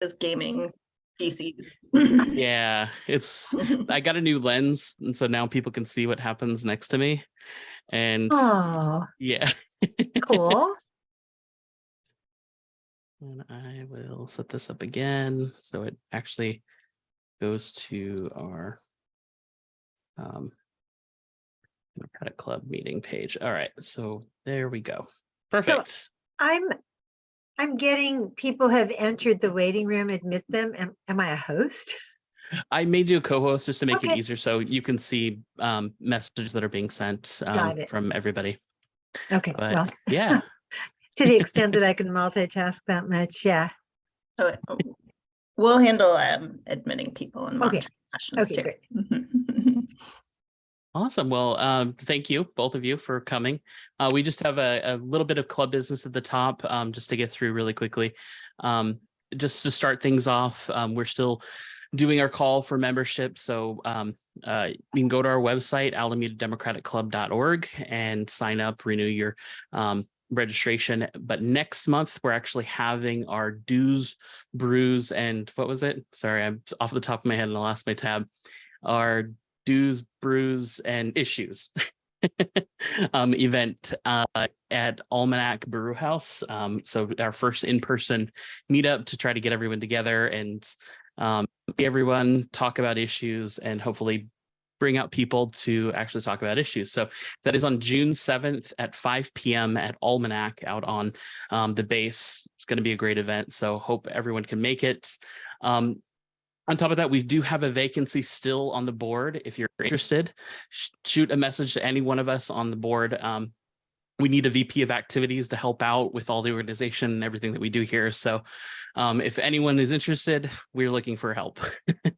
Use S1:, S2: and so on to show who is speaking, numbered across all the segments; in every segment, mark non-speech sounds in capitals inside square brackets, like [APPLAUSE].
S1: This gaming PCs. [LAUGHS]
S2: Yeah, it's [LAUGHS] I got a new lens, and so now people can see what happens next to me. And
S3: Oh,
S2: yeah,
S3: cool. [LAUGHS]
S2: and I will set this up again so it actually goes to our um Democratic Club meeting page. All right, so there we go. Perfect.
S3: I'm, I'm getting, people have entered the waiting room, admit them. Am, am I a host?
S2: I made you a co-host just to make it easier so you can see um messages that are being sent um, from everybody.
S3: Okay,
S2: But
S3: well,
S2: yeah, [LAUGHS]
S3: to the extent that [LAUGHS] I can multitask that much, yeah.
S1: So We'll handle um admitting people and
S3: Okay.
S1: monitoring questions
S3: Okay,
S1: too.
S2: Awesome. Well, um, thank you, both of you for coming. Uh, we just have a, a little bit of club business at the top, um, just to get through really quickly. Um, just to start things off, um, we're still doing our call for membership. So um, uh, you can go to our website, alamedademocraticclub.org and sign up, renew your um, registration. But next month, we're actually having our dues, brews, and what was it? Sorry, I'm off the top of my head and I lost my tab. Our dues, brews, and issues [LAUGHS] um, event uh, at Almanac Brew House. Um, so our first in-person meetup to try to get everyone together and um, everyone talk about issues and hopefully bring out people to actually talk about issues. So that is on June 7th at 5 p.m. at Almanac out on um, the base. It's going to be a great event. So hope everyone can make it. Um, on top of that, we do have a vacancy still on the board. If you're interested, sh- shoot a message to any one of us on the board. Um, we need a VP of activities to help out with all the organization and everything that we do here. So um, if anyone is interested, we're looking for help.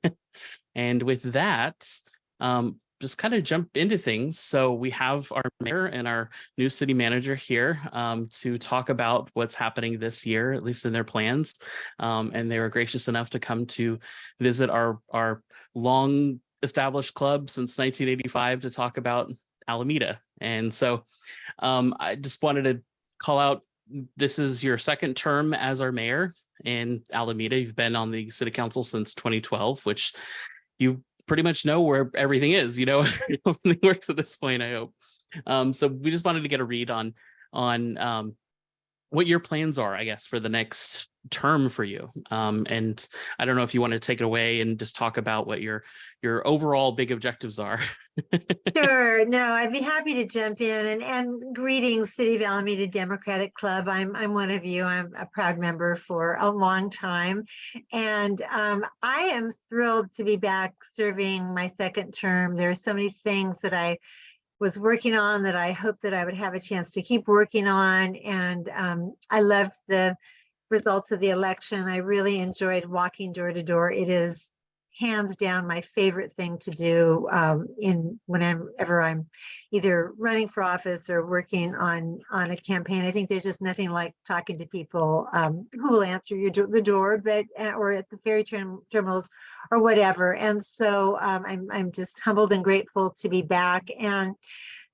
S2: [LAUGHS] and with that, um, just kind of jump into things. So we have our mayor and our new city manager here um, to talk about what's happening this year, at least in their plans. Um, and they were gracious enough to come to visit our, our long established club since 1985 to talk about Alameda. And so um, I just wanted to call out, this is your second term as our mayor in Alameda. You've been on the city council since 2012, which you pretty much know where everything is, you know, [LAUGHS] everything works at this point, I hope. Um, so we just wanted to get a read on, on um, what your plans are, I guess, for the next term for you. Um, and I don't know if you want to take it away and just talk about what your, your overall big objectives are. [LAUGHS]
S3: Sure, no, I'd be happy to jump in and, and greetings, City of Alameda Democratic Club. I'm, I'm one of you. I'm a proud member for a long time. And um, I am thrilled to be back serving my second term. There are so many things that I was working on that I hope that I would have a chance to keep working on. And um, I loved the results of the election. I really enjoyed walking door to door. It is hands down my favorite thing to do um, in whenever I'm either running for office or working on on a campaign. I think there's just nothing like talking to people um, who will answer your the door, but uh, or at the ferry term- terminals or whatever. And so um, I'm I'm just humbled and grateful to be back. And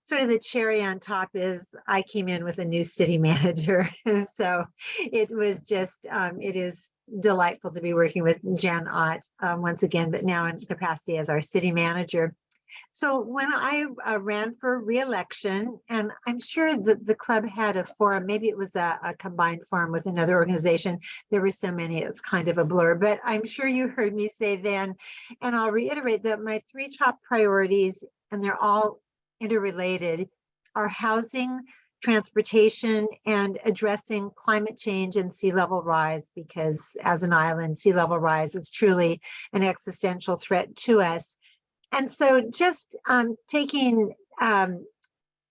S3: sort of the cherry on top is I came in with a new city [LAUGHS] manager, so it was just um, it is delightful to be working with Jen Ott um, once again, but now in capacity as our city manager. So when I uh, ran for reelection, and I'm sure that the club had a forum, maybe it was a, a combined forum with another organization. There were so many, it's kind of a blur, but I'm sure you heard me say then, and I'll reiterate that my three top priorities, and they're all interrelated, are housing, transportation and addressing climate change and sea level rise because as an island, sea level rise is truly an existential threat to us. And so just um, taking um,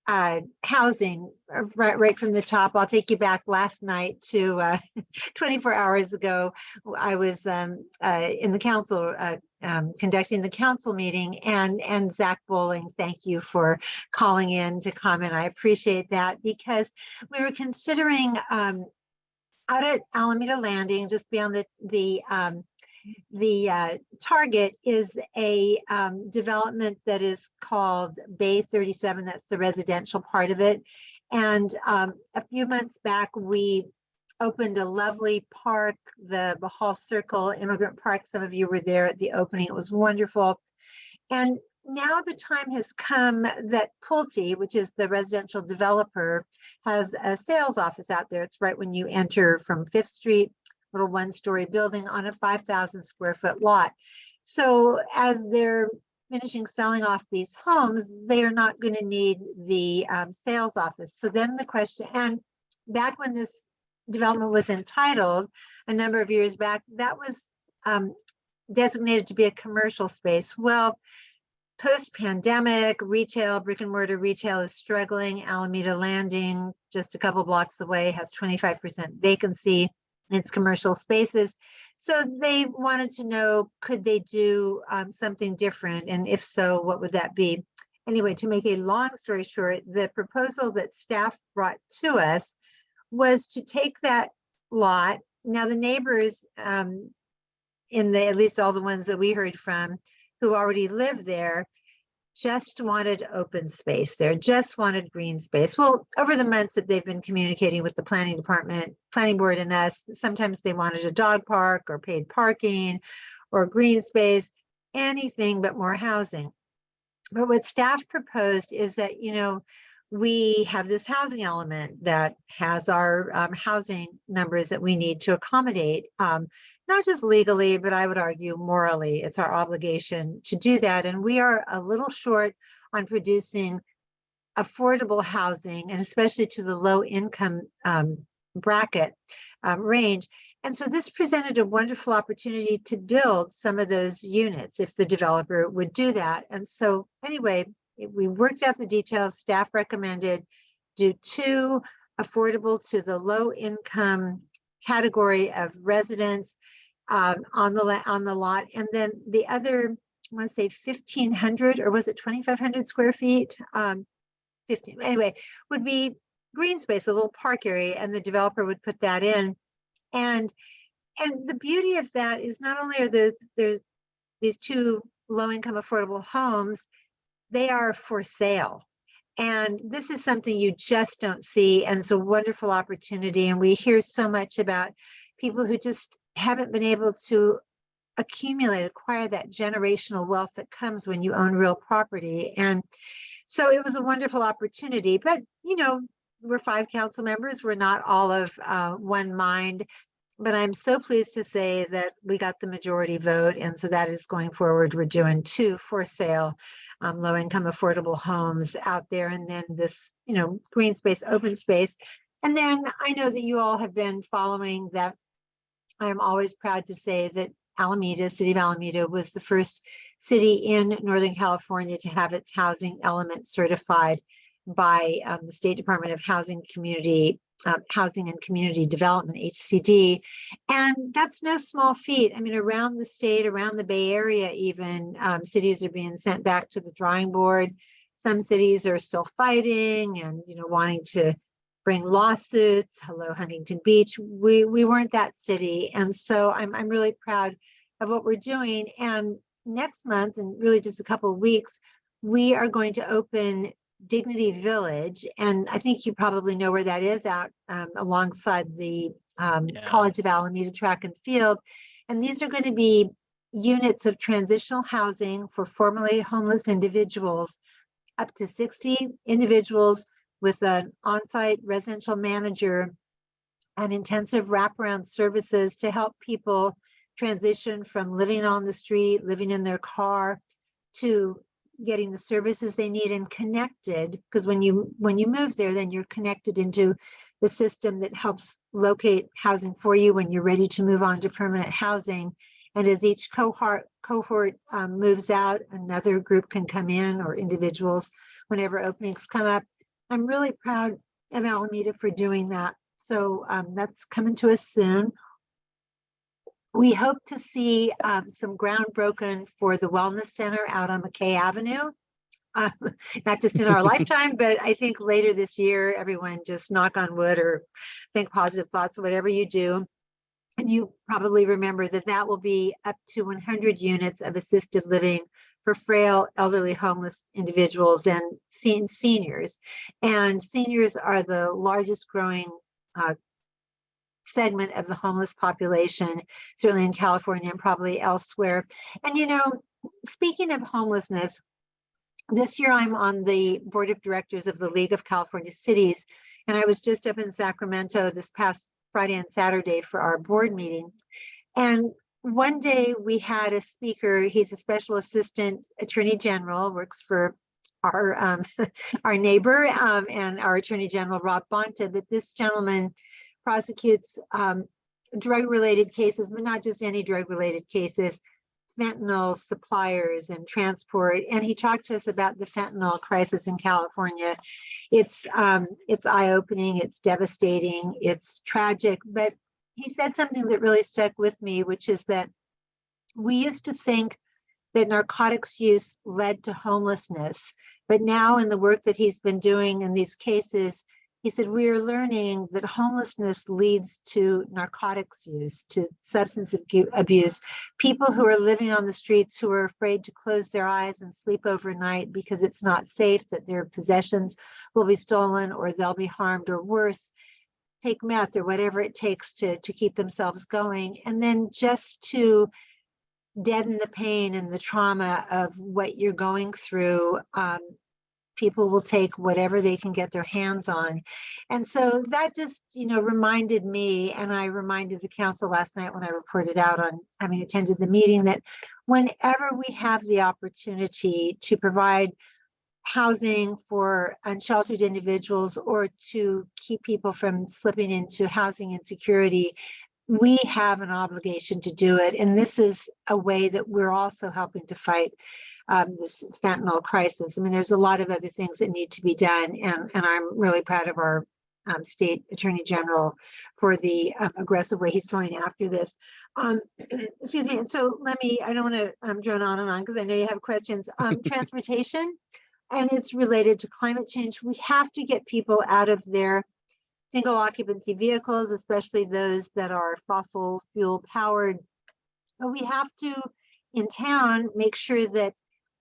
S3: uh, housing uh, right, right from the top, I'll take you back last night to uh, [LAUGHS] 24 hours ago. I was um, uh, in the council uh, um, conducting the council meeting and and Zach Bowling, thank you for calling in to comment. I appreciate that because we were considering um, out at Alameda Landing, just beyond the the um, the uh, target is a um, development that is called Bay 37. That's the residential part of it. And um, a few months back, we opened a lovely park, the Bohol Circle Immigrant Park. Some of you were there at the opening. It was wonderful. And now the time has come that Pulte, which is the residential developer, has a sales office out there. It's right when you enter from Fifth Street, little one-story building on a 5,000 square foot lot. So as they're finishing selling off these homes, they are not going to need the um, sales office. So then the question, and back when this development was entitled a number of years back, that was um, designated to be a commercial space. Well, post-pandemic, retail, brick and mortar retail is struggling. Alameda Landing, just a couple blocks away, has 25% vacancy its commercial spaces. So they wanted to know, could they do um, something different? And if so, what would that be? Anyway, to make a long story short, the proposal that staff brought to us was to take that lot. Now the neighbors um, in the, at least all the ones that we heard from, who already live there, just wanted open space there, just wanted green space. Well, over the months that they've been communicating with the planning department, planning board and us, sometimes they wanted a dog park or paid parking or green space, anything but more housing. But what staff proposed is that, you know, we have this housing element that has our um, housing numbers that we need to accommodate. Um, not just legally, but I would argue morally, it's our obligation to do that. And we are a little short on producing affordable housing and especially to the low income um, bracket um, range. And so this presented a wonderful opportunity to build some of those units if the developer would do that. And so anyway, we worked out the details, staff recommended do two affordable to the low income category of residents um, on the on the lot, and then the other, I want to say 1,500 or was it 2,500 square feet? Um, 15 anyway, would be green space, a little park area, and the developer would put that in. And and the beauty of that is not only are those there's these two low income affordable homes, they are for sale. And this is something you just don't see. And it's a wonderful opportunity. And we hear so much about people who just haven't been able to accumulate, acquire that generational wealth that comes when you own real property. And so it was a wonderful opportunity. But, you know, we're five council members. We're not all of uh, one mind. But I'm so pleased to say that we got the majority vote. And so that is going forward. We're doing two for sale um, low income affordable homes out there and then this you know green space open space. And then i know that you all have been following that. I'm always proud to say that alameda city of alameda was the first city in northern california to have its housing element certified by um, the state department of housing community uh, Housing and Community Development, HCD. And that's no small feat. I mean, around the state, around the Bay Area, even um, cities are being sent back to the drawing board. Some cities are still fighting and, you know, wanting to bring lawsuits. Hello, Huntington Beach. We, we weren't that city. And so I'm, I'm really proud of what we're doing. And next month, and really just a couple of weeks, we are going to open Dignity Village, and I think you probably know where that is out um, alongside the um,
S2: Yeah.
S3: College of Alameda Track and Field. And these are going to be units of transitional housing for formerly homeless individuals, up to 60 individuals with an on-site residential manager and intensive wraparound services to help people transition from living on the street, living in their car, to getting the services they need and connected because when you when you move there then you're connected into the system that helps locate housing for you when you're ready to move on to permanent housing. And as each cohort cohort um, moves out another group can come in or individuals whenever openings come up. I'm really proud of alameda for doing that. So um, that's coming to us soon we hope to see um, some ground broken for the Wellness Center out on McKay Avenue. Uh, [LAUGHS] not just in our [LAUGHS] lifetime, but I think later this year, everyone just knock on wood or think positive thoughts, whatever you do. And you probably remember that that will be up to 100 units of assisted living for frail, elderly, homeless individuals and sen- seniors. And seniors are the largest growing uh, segment of the homeless population, certainly in California and probably elsewhere. And you know, speaking of homelessness, this year I'm on the board of directors of the League of California Cities, and I was just up in Sacramento this past Friday and Saturday for our board meeting. And one day we had a speaker, he's a special assistant attorney general, works for our um, [LAUGHS] our neighbor um, and our attorney general, Rob Bonta, but this gentleman prosecutes um, drug related cases, but not just any drug related cases, fentanyl suppliers and transport. And he talked to us about the fentanyl crisis in California. It's um, it's eye opening, it's devastating, it's tragic, but he said something that really stuck with me, which is that we used to think that narcotics use led to homelessness, but now in the work that he's been doing in these cases, he said, we are learning that homelessness leads to narcotics use, to substance abuse. People who are living on the streets who are afraid to close their eyes and sleep overnight because it's not safe, that their possessions will be stolen or they'll be harmed or worse, take meth or whatever it takes to, to keep themselves going. And then just to deaden the pain and the trauma of what you're going through, um, people will take whatever they can get their hands on. And so that just, you know, reminded me, and I reminded the council last night when I reported out on having attended the meeting that whenever we have the opportunity to provide housing for unsheltered individuals or to keep people from slipping into housing insecurity, we have an obligation to do it. And this is a way that we're also helping to fight um, this fentanyl crisis. I mean, there's a lot of other things that need to be done, and, and I'm really proud of our um, state attorney general for the um, aggressive way he's going after this. Um, [CLEARS THROAT] excuse me. And so let me, I don't want to um, drone on and on because I know you have questions. Um, [LAUGHS] transportation, and it's related to climate change. We have to get people out of their single occupancy vehicles, especially those that are fossil fuel powered. But we have to, in town, make sure that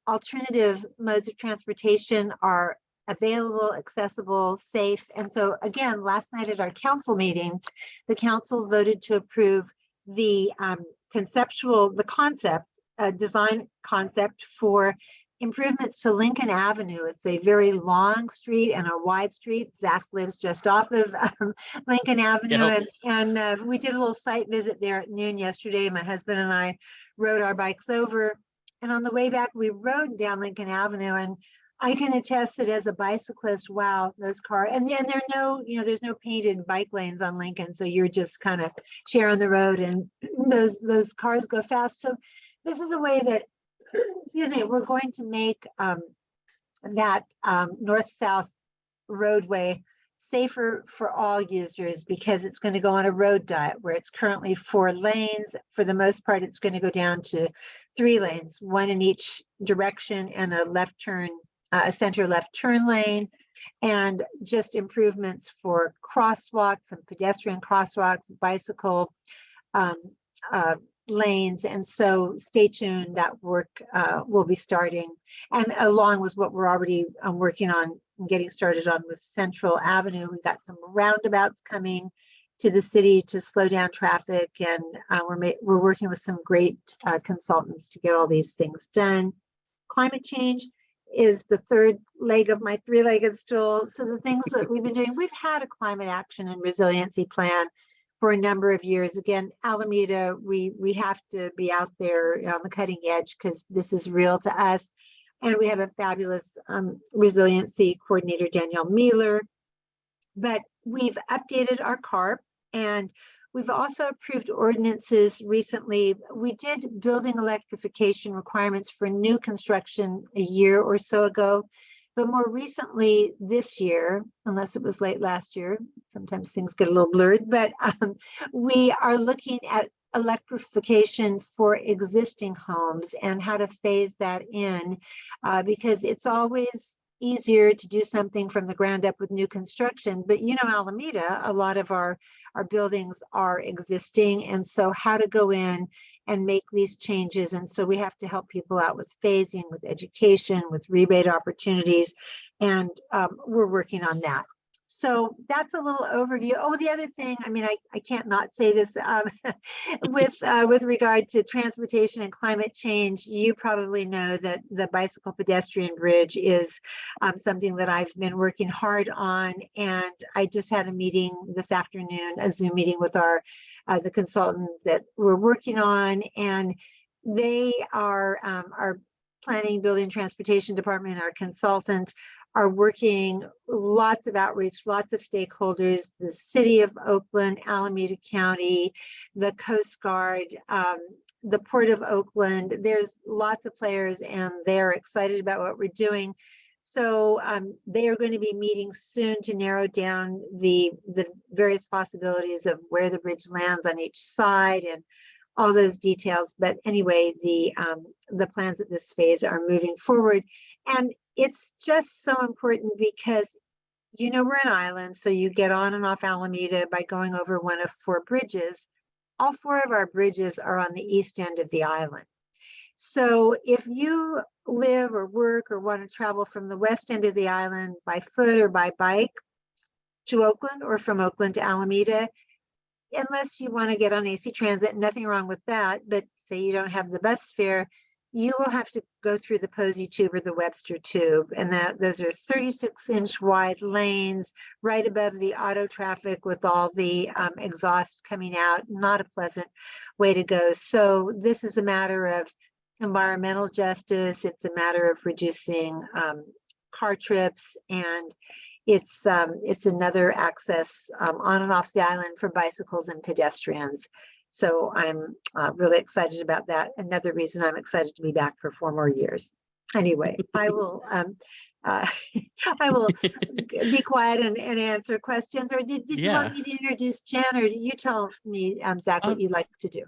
S3: alternative modes of transportation are available, accessible, safe. And so again, last night at our council meeting, the council voted to approve the um, conceptual, the concept, uh, design concept for improvements to Lincoln Avenue. It's a very long street and a wide street. Zach lives just off of um, Lincoln Avenue.
S2: Yep.
S3: And, and uh, we did a little site visit there at noon yesterday. My husband and I rode our bikes over. And on the way back, we rode down Lincoln Avenue and I can attest that as a bicyclist, wow, those cars, and then there are no, you know, there's no painted bike lanes on Lincoln. So you're just kind of sharing the road and those, those cars go fast. So this is a way that, [CLEARS THROAT] excuse me, we're going to make um, that um, north-south roadway safer for all users because it's going to go on a road diet where it's currently four lanes. For the most part, it's going to go down to three lanes, one in each direction and a left turn, uh, a center left turn lane, and just improvements for crosswalks and pedestrian crosswalks, bicycle um, uh, lanes. And so stay tuned, that work uh, will be starting. And along with what we're already um, working on getting started on with Central Avenue, we've got some roundabouts coming to the city to slow down traffic. And uh, we're, we're working with some great uh, consultants to get all these things done. Climate change is the third leg of my three-legged stool. So the things that we've been doing, we've had a climate action and resiliency plan for a number of years. Again, Alameda, we, we have to be out there on the cutting edge because this is real to us. And we have a fabulous um, resiliency coordinator, Danielle Mieler. But we've updated our CARP and we've also approved ordinances recently. We did building electrification requirements for new construction a year or so ago. But more recently this year, unless it was late last year, sometimes things get a little blurred, but um, we are looking at electrification for existing homes and how to phase that in uh, because it's always easier to do something from the ground up with new construction. But you know, Alameda, a lot of our, our buildings are existing. And so how to go in and make these changes. And so we have to help people out with phasing, with education, with rebate opportunities. And um, we're working on that. So that's a little overview. Oh, the other thing, I mean, I, I can't not say this um, [LAUGHS] with uh, with regard to transportation and climate change. You probably know that the bicycle pedestrian bridge is um, something that I've been working hard on, and I just had a meeting this afternoon, a Zoom meeting with our uh, the consultant that we're working on, and they are um, our planning, building, transportation department, our consultant are working lots of outreach, lots of stakeholders, the city of Oakland, Alameda County, the Coast Guard, um, the Port of Oakland. There's lots of players and they're excited about what we're doing. So um, they are going to be meeting soon to narrow down the, the various possibilities of where the bridge lands on each side and all those details. But anyway, the um, the plans at this phase are moving forward. And it's just so important because you know we're an island, so you get on and off Alameda by going over one of four bridges. All four of our bridges are on the east end of the island. So if you live or work or want to travel from the west end of the island by foot or by bike to Oakland or from Oakland to Alameda, unless you want to get on AC Transit, nothing wrong with that, but say you don't have the bus fare, you will have to go through the Posey Tube or the Webster Tube. And that those are 36 inch wide lanes right above the auto traffic with all the um, exhaust coming out. Not a pleasant way to go. So this is a matter of environmental justice. It's a matter of reducing um, car trips and it's um, it's another access um, on and off the island for bicycles and pedestrians. So I'm uh, really excited about that. Another reason I'm excited to be back for four more years. Anyway, I will [LAUGHS] um, uh, [LAUGHS] I will be quiet and, and answer questions. Or did, did you
S2: Yeah.
S3: want me to introduce Jen, or you tell me, um, Zach, what
S2: Um,
S3: you'd like to do?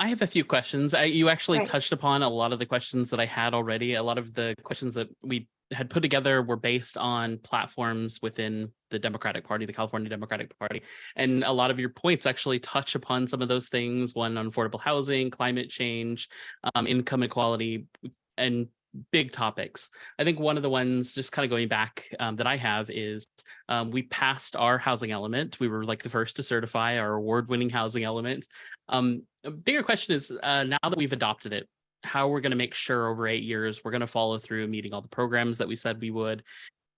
S2: I have a few questions. I, you actually
S3: Right.
S2: touched upon a lot of the questions that I had already. A lot of the questions that we had put together were based on platforms within the Democratic Party, the California Democratic Party. And a lot of your points actually touch upon some of those things, one on affordable housing, climate change, um, income equality, and big topics. I think one of the ones just kind of going back um, that I have is um, we passed our housing element. We were like the first to certify our award-winning housing element. Um, a bigger question is uh, now that we've adopted it, how we're going to make sure over eight years we're going to follow through meeting all the programs that we said we would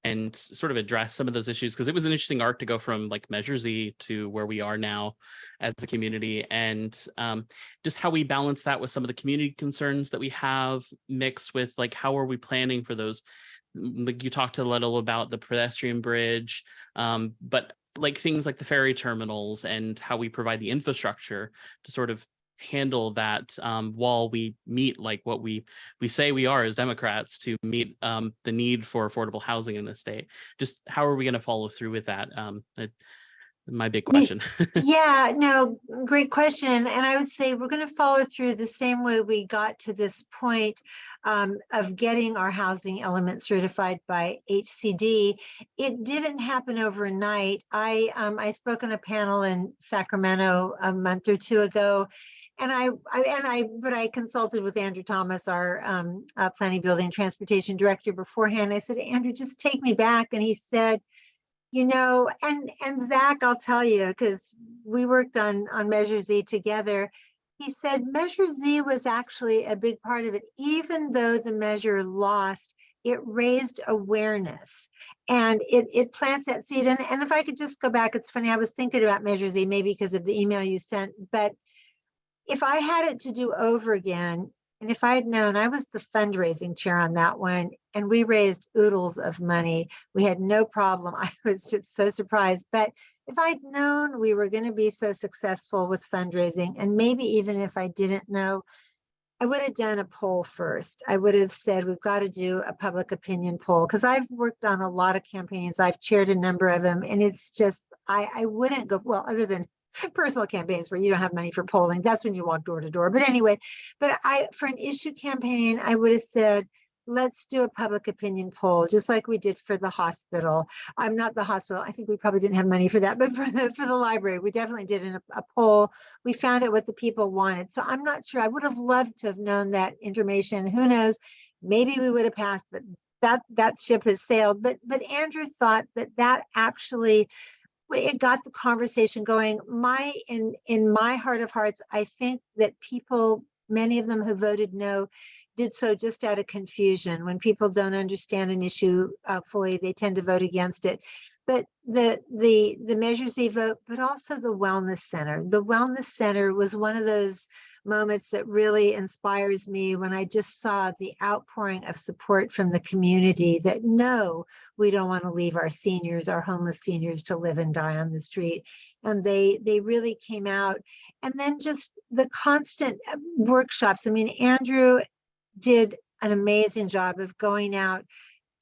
S2: and sort of address some of those issues because it was an interesting arc to go from like Measure Z to where we are now as a community and um, just how we balance that with some of the community concerns that we have mixed with like how are we planning for those like you talked a little about the pedestrian bridge um, but like things like the ferry terminals and how we provide the infrastructure to sort of handle that um, while we meet like what we we say we are as Democrats to meet um, the need for affordable housing in the state. Just how are we going to follow through with that? Um, that- my big question. [LAUGHS]
S3: Yeah, no, great question. And I would say we're going to follow through the same way we got to this point um, of getting our housing element certified by HCD. It didn't happen overnight. I um, I spoke on a panel in Sacramento a month or two ago. And I, I and I, but I consulted with Andrew Thomas, our um, uh, planning, building, and transportation director beforehand. I said, Andrew, just take me back. And he said, you know, and and Zach, I'll tell you, because we worked on on Measure Z together. He said Measure Z was actually a big part of it, even though the measure lost. It raised awareness and it it plants that seed. And, and if I could just go back, it's funny, I was thinking about Measure Z, maybe because of the email you sent, but if I had it to do over again, and if I had known, I was the fundraising chair on that one, and we raised oodles of money. We had no problem. [LAUGHS] I was just so surprised. But if I'd known we were going to be so successful with fundraising, and maybe even if I didn't know, I would have done a poll first. I would have said, we've got to do a public opinion poll because I've worked on a lot of campaigns. I've chaired a number of them, and it's just, I, I wouldn't go, well, other than personal campaigns where you don't have money for polling, that's when you walk door to door. But anyway, but I, for an issue campaign, I would have said, let's do a public opinion poll, just like we did for the hospital. I'm not the hospital. I think we probably didn't have money for that, [LAUGHS] but for the, for the library, we definitely did a, a poll. We found out what the people wanted. So I'm not sure. I would have loved to have known that information. Who knows? Maybe we would have passed, but that that ship has sailed. But but Andrew thought that that actually it got the conversation going. My in in my heart of hearts, I think that people, many of them who voted no, did so just out of confusion. When people don't understand an issue uh, fully, they tend to vote against it. But the the the measures they vote, but also the wellness center. The wellness center was one of those moments that really inspires me when I just saw the outpouring of support from the community that no, we don't want to leave our seniors, our homeless seniors to live and die on the street. And they they really came out. And then just the constant uh, workshops. I mean, Andrew did an amazing job of going out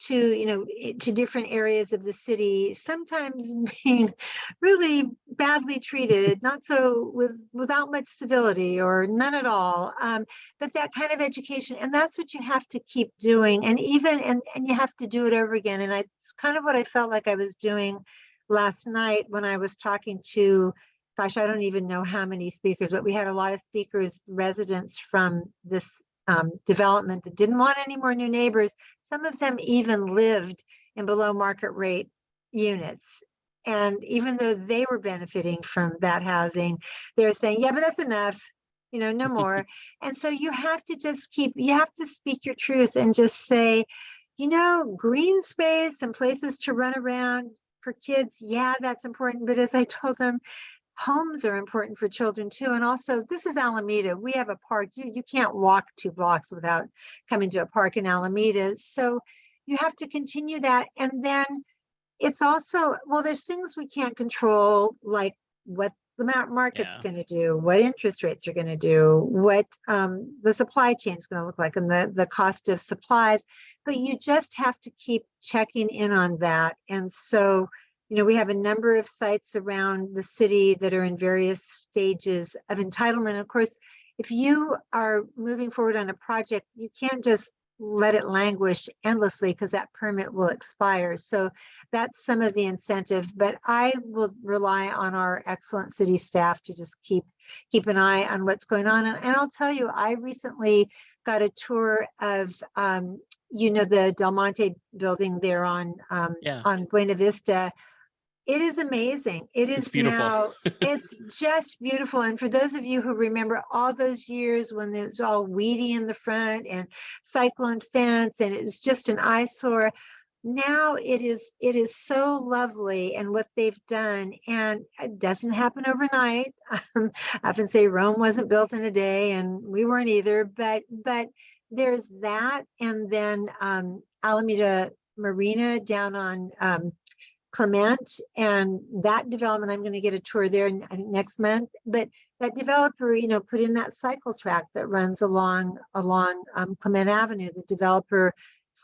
S3: to you know to different areas of the city sometimes [LAUGHS] being really badly treated not so with without much civility or none at all um, but that kind of education and that's what you have to keep doing and even and and you have to do it over again and I, it's kind of what i felt like i was doing last night when i was talking to gosh i don't even know how many speakers but we had a lot of speakers residents from this um, development that didn't want any more new neighbors. Some of them even lived in below market rate units. And even though they were benefiting from that housing, they're saying, yeah, but that's enough, you know, no more. [LAUGHS] and so you have to just keep, you have to speak your truth and just say, you know, green space and places to run around for kids, yeah, that's important. But as I told them, homes are important for children too. And also, this is Alameda. We have a park. You, you can't walk two blocks without coming to a park in Alameda. So you have to continue that. And then it's also, well, there's things we can't control, like what the market's
S2: Yeah.
S3: going to do, what interest rates are going to do, what um, the supply chain is going to look like, and the, the cost of supplies. But you just have to keep checking in on that. And so, you know, we have a number of sites around the city that are in various stages of entitlement. Of course, if you are moving forward on a project, you can't just let it languish endlessly because that permit will expire. So that's some of the incentive, but I will rely on our excellent city staff to just keep keep an eye on what's going on. And, and I'll tell you, I recently got a tour of um, you know, the Del Monte building there on um,
S2: Yeah.
S3: on Buena Vista. It is amazing. It
S2: It's beautiful.
S3: now, [LAUGHS] it's just beautiful. And for those of you who remember all those years when it was all weedy in the front and cyclone fence and it was just an eyesore, now it is it is so lovely and what they've done and it doesn't happen overnight [LAUGHS] um, i often say rome wasn't built in a day and we weren't either but but there's that and then um, alameda marina down on um, clement and that development i'm going to get a tour there I think next month but that developer you know put in that cycle track that runs along along um, clement avenue the developer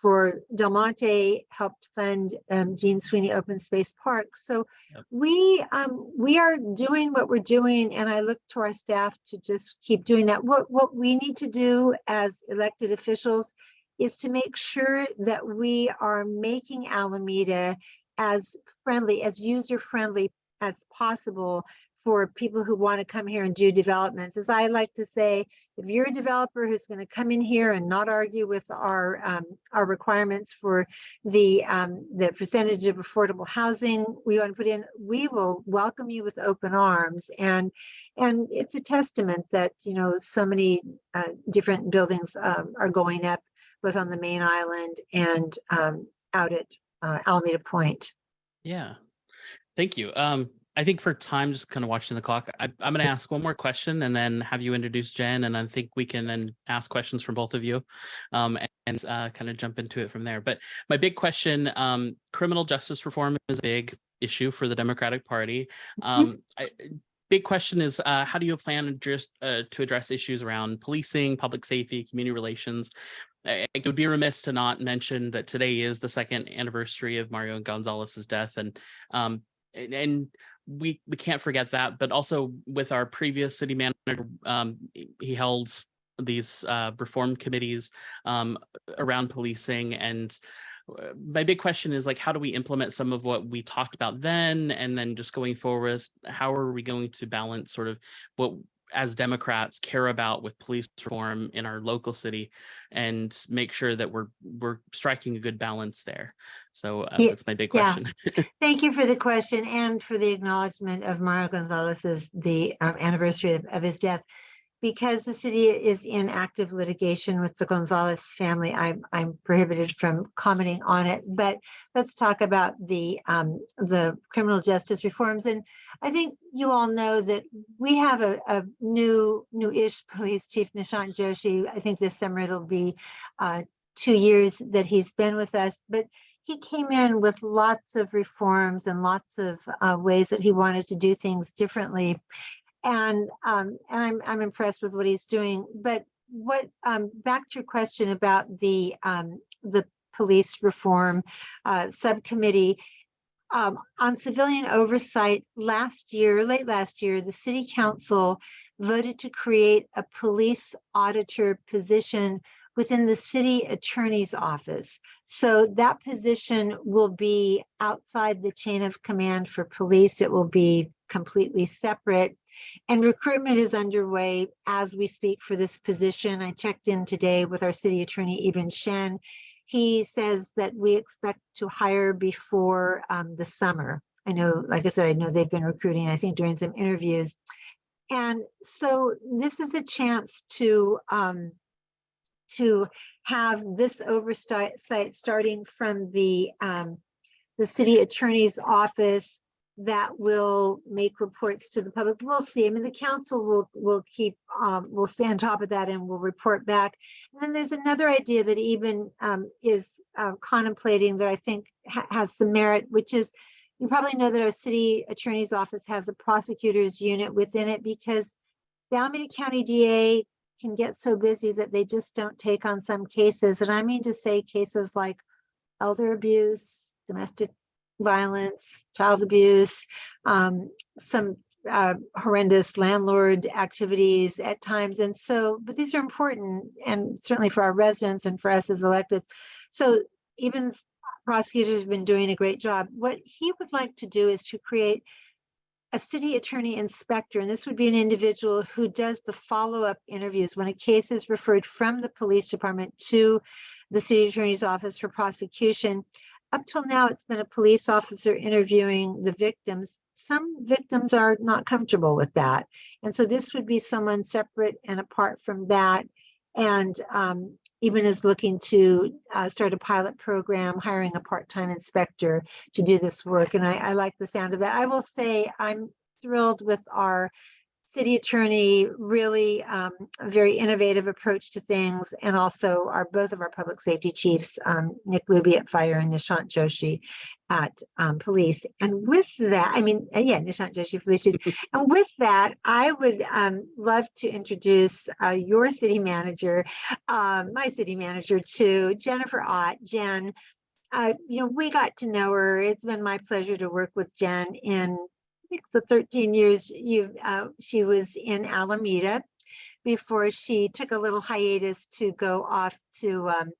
S3: for Del Monte helped fund um, Jean Sweeney Open Space Park. So
S2: Yep.
S3: we um, we are doing what we're doing, and I look to our staff to just keep doing that. What what we need to do as elected officials is to make sure that we are making Alameda as friendly, as user friendly as possible for people who want to come here and do developments. As I like to say, if you're a developer who's going to come in here and not argue with our um, our requirements for the um, the percentage of affordable housing we want to put in, we will welcome you with open arms. And and it's a testament that you know so many uh, different buildings um, are going up, both on the main island and um, out at uh, Alameda Point.
S2: Yeah. Thank you. Um, I think for time, just kind of watching the clock, I, I'm going to ask one more question and then have you introduce Jen. And I think we can then ask questions from both of you um, and uh, kind of jump into it from there. But my big question, um, criminal justice reform is a big issue for the Democratic Party. Um, I, big question is uh, how do you plan just uh, to address issues around policing, public safety, community relations? I- It would be remiss to not mention that today is the second anniversary of Mario Gonzalez's death, and um, and, we we can't forget that. But also with our previous city manager, um, he- he held these uh, reform committees um, around policing, and uh, my big question is like, how do we implement some of what we talked about then, and then just going forward, how are we going to balance sort of what as Democrats care about with police reform in our local city and make sure that we're we're striking a good balance there. So uh,
S3: Yeah,
S2: that's my big
S3: yeah.
S2: question. [LAUGHS]
S3: Thank you for the question and for the acknowledgement of Mario Gonzalez's, the um, anniversary of, of his death. Because the city is in active litigation with the Gonzalez family, I'm, I'm prohibited from commenting on it. But let's talk about the, um, the criminal justice reforms. And I think you all know that we have a, a new, new-ish police chief, Nishant Joshi. I think this summer it'll be uh, two years that he's been with us. But he came in with lots of reforms and lots of uh, ways that he wanted to do things differently. And um, and I'm I'm impressed with what he's doing. But what um, back to your question about the um, the police reform uh, subcommittee um, on civilian oversight last year, late last year, the city council voted to create a police auditor position within the city attorney's office. So that position will be outside the chain of command for police. It will be completely separate. And recruitment is underway as we speak for this position. I checked in today with our city attorney, Yibin Shen. He says that we expect to hire before um, the summer. I know, like I said, I know they've been recruiting, I think during some interviews. And so this is a chance to um, to have this oversight starting from the um, the city attorney's office that will make reports to the public. We'll see. I mean, the council will will keep um, will stay on top of that and will report back. And then there's another idea that Yibin um, is uh, contemplating that I think ha has some merit, which is you probably know that our city attorney's office has a prosecutor's unit within it because the Alameda County DA can get so busy that they just don't take on some cases. And I mean to say cases like elder abuse, domestic violence, child abuse, um, some uh, horrendous landlord activities at times. And so, but these are important and certainly for our residents and for us as electeds. So even prosecutors have been doing a great job. What he would like to do is to create a city attorney inspector, and this would be an individual who does the follow-up interviews when a case is referred from the police department to the city attorney's office for prosecution. Up till now, it's been a police officer interviewing the victims. Some victims are not comfortable with that. And so this would be someone separate and apart from that. And um, Yibin is looking to uh, start a pilot program, hiring a part-time inspector to do this work. And I, I like the sound of that. I will say I'm thrilled with our city attorney, really um, a very innovative approach to things, and also our both of our public safety chiefs, um, Nick Luby at Fire and Nishant Joshi at um, Police. And with that, I mean, uh, yeah, Nishant Joshi Police Chiefs. [LAUGHS] and with that, I would um, love to introduce uh, your city manager, um, my city manager, to Jennifer Ott. Jen, uh, you know, we got to know her. It's been my pleasure to work with Jen in think the 13 years you uh, she was in Alameda before she took a little hiatus to go off to um,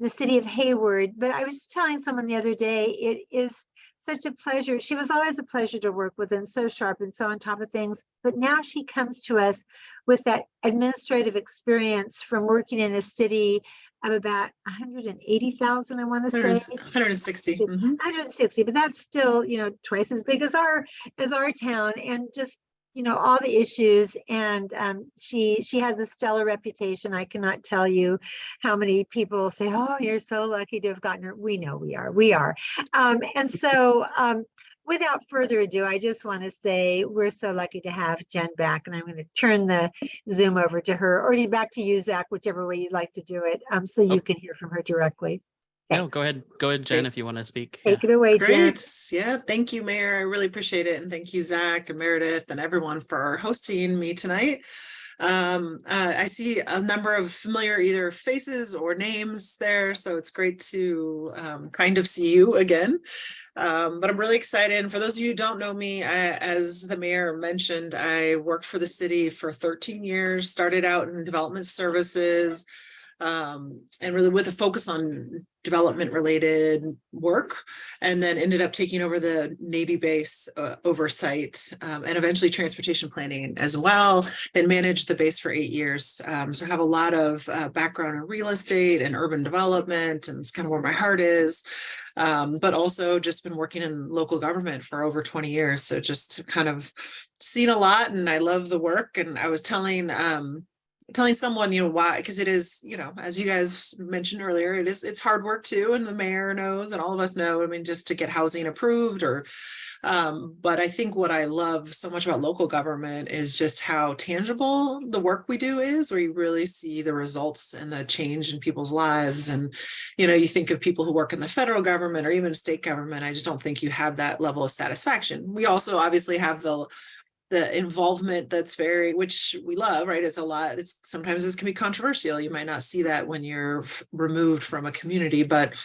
S3: the city of Hayward. But I was just telling someone the other day, it is such a pleasure. She was always a pleasure to work with and so sharp and so on top of things. But now she comes to us with that administrative experience from working in a city of about 180,000, I want to say.
S4: 160. Mhm.
S3: 160, but that's still, you know, twice as big as our as our town and just you know all the issues and um, she she has a stellar reputation i cannot tell you how many people say oh you're so lucky to have gotten her we know we are we are um, and so um, without further ado i just want to say we're so lucky to have jen back and i'm going to turn the zoom over to her or back to you zach whichever way you'd like to do it um, so you
S2: Oh.
S3: can hear from her directly
S2: No, go ahead, go ahead, Jen,
S4: Great.
S2: if you want to speak. Yeah.
S3: take it away jen
S4: Great. Yeah. Thank you, Mayor. I really appreciate it. And thank you, Zach and Meredith and everyone for hosting me tonight. Um, uh, I see a number of familiar either faces or names there, so it's great to um, kind of see you again. Um, but I'm really excited. And for those of you who don't know me, I, as the mayor mentioned, I worked for the city for 13 years, started out in development services, um, and really with a focus on development related work and then ended up taking over the Navy base uh, oversight um, and eventually transportation planning as well and managed the base for eight years. Um, so I have a lot of uh, background in real estate and urban development and it's kind of where my heart is. Um, but also just been working in local government for over 20 years. So just kind of seen a lot and I love the work. And I was telling um, telling someone, you know, why, because it is, you know, as you guys mentioned earlier, it is, it's hard work too, and the mayor knows, and all of us know, I mean, just to get housing approved or, um, but I think what I love so much about local government is just how tangible the work we do is, where you really see the results and the change in people's lives. And, you know, you think of people who work in the federal government or even state government, I just don't think you have that level of satisfaction. We also obviously have the the involvement that's very which we love right? It's a lot it's sometimes this can be controversial. You might not see that when you're removed from a community but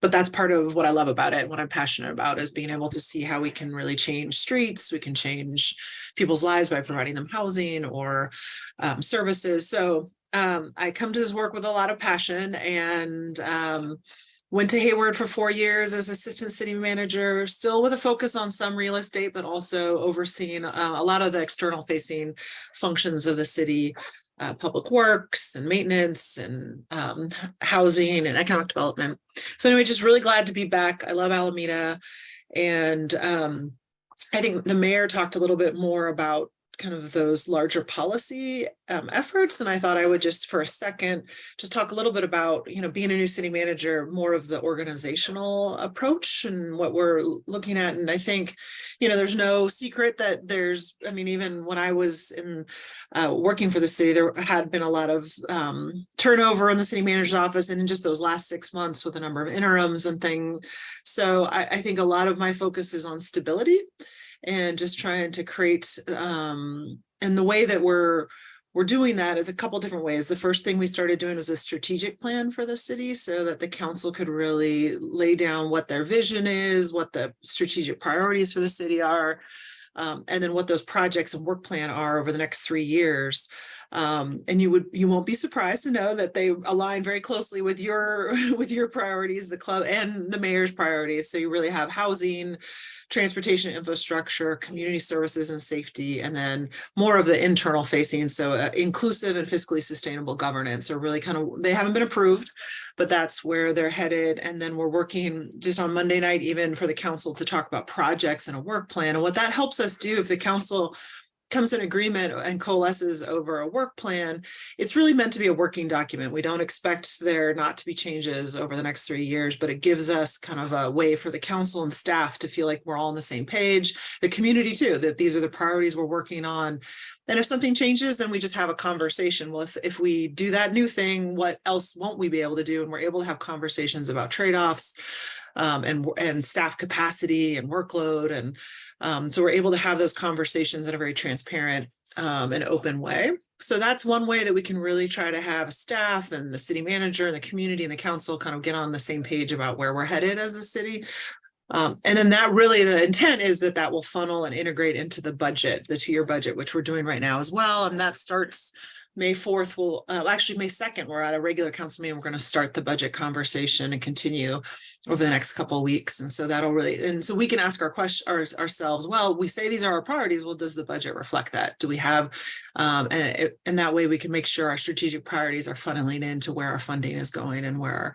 S4: but that's part of what I love about it what I'm passionate about is being able to see how we can really change streets we can change people's lives by providing them housing or um, services. So um, I come to this work with a lot of passion and um, Went to Hayward for four years as assistant city manager, still with a focus on some real estate, but also overseeing uh, a lot of the external facing functions of the city, uh, public works and maintenance and um, housing and economic development. So anyway, just really glad to be back. I love Alameda. And um, I think the mayor talked a little bit more about kind of those larger policy um, efforts. And I thought I would just for a second, just talk a little bit about, you know, being a new city manager, more of the organizational approach and what we're looking at. And I think, you know, there's no secret that there's, I mean, even when I was in uh, working for the city, there had been a lot of um, turnover in the city manager's office and in just those last six months with a number of interims and things. So I, I think a lot of my focus is on stability and just trying to create um and the way that we're we're doing that is a couple different ways. The first thing we started doing was a strategic plan for the city so that the council could really lay down what their vision is, what the strategic priorities for the city are, um, and then what those projects and work plan are over the next three years. Um, and you would you won't be surprised to know that they align very closely with your [LAUGHS] with your priorities, the club and the mayor's priorities. So you really have housing, transportation infrastructure, community services and safety, and then more of the internal facing. So uh, inclusive and fiscally sustainable governance are really kind of, they haven't been approved, but that's where they're headed. And then we're working just on Monday night, even for the council to talk about projects and a work plan. And what that helps us do if the council comes in agreement and coalesces over a work plan, it's really meant to be a working document. We don't expect there not to be changes over the next three years, but it gives us kind of a way for the council and staff to feel like we're all on the same page, the community too, that these are the priorities we're working on. And if something changes, then we just have a conversation. Well, if, if we do that new thing, what else won't we be able to do? And we're able to have conversations about trade-offs um, and, and staff capacity and workload. And um, so we're able to have those conversations in a very transparent um, and open way. So that's one way that we can really try to have staff and the city manager and the community and the council kind of get on the same page about where we're headed as a city. Um, and then that really the intent is that that will funnel and integrate into the budget, the two-year budget, which we're doing right now as well. And that starts May 4th, we'll uh, actually May 2nd, we're at a regular council meeting. We're going to start the budget conversation and continue over the next couple of weeks. And so that'll really, and so we can ask our question our, ourselves, well, we say these are our priorities. Well, does the budget reflect that? Do we have, um, and, and that way we can make sure our strategic priorities are funneling into where our funding is going and where,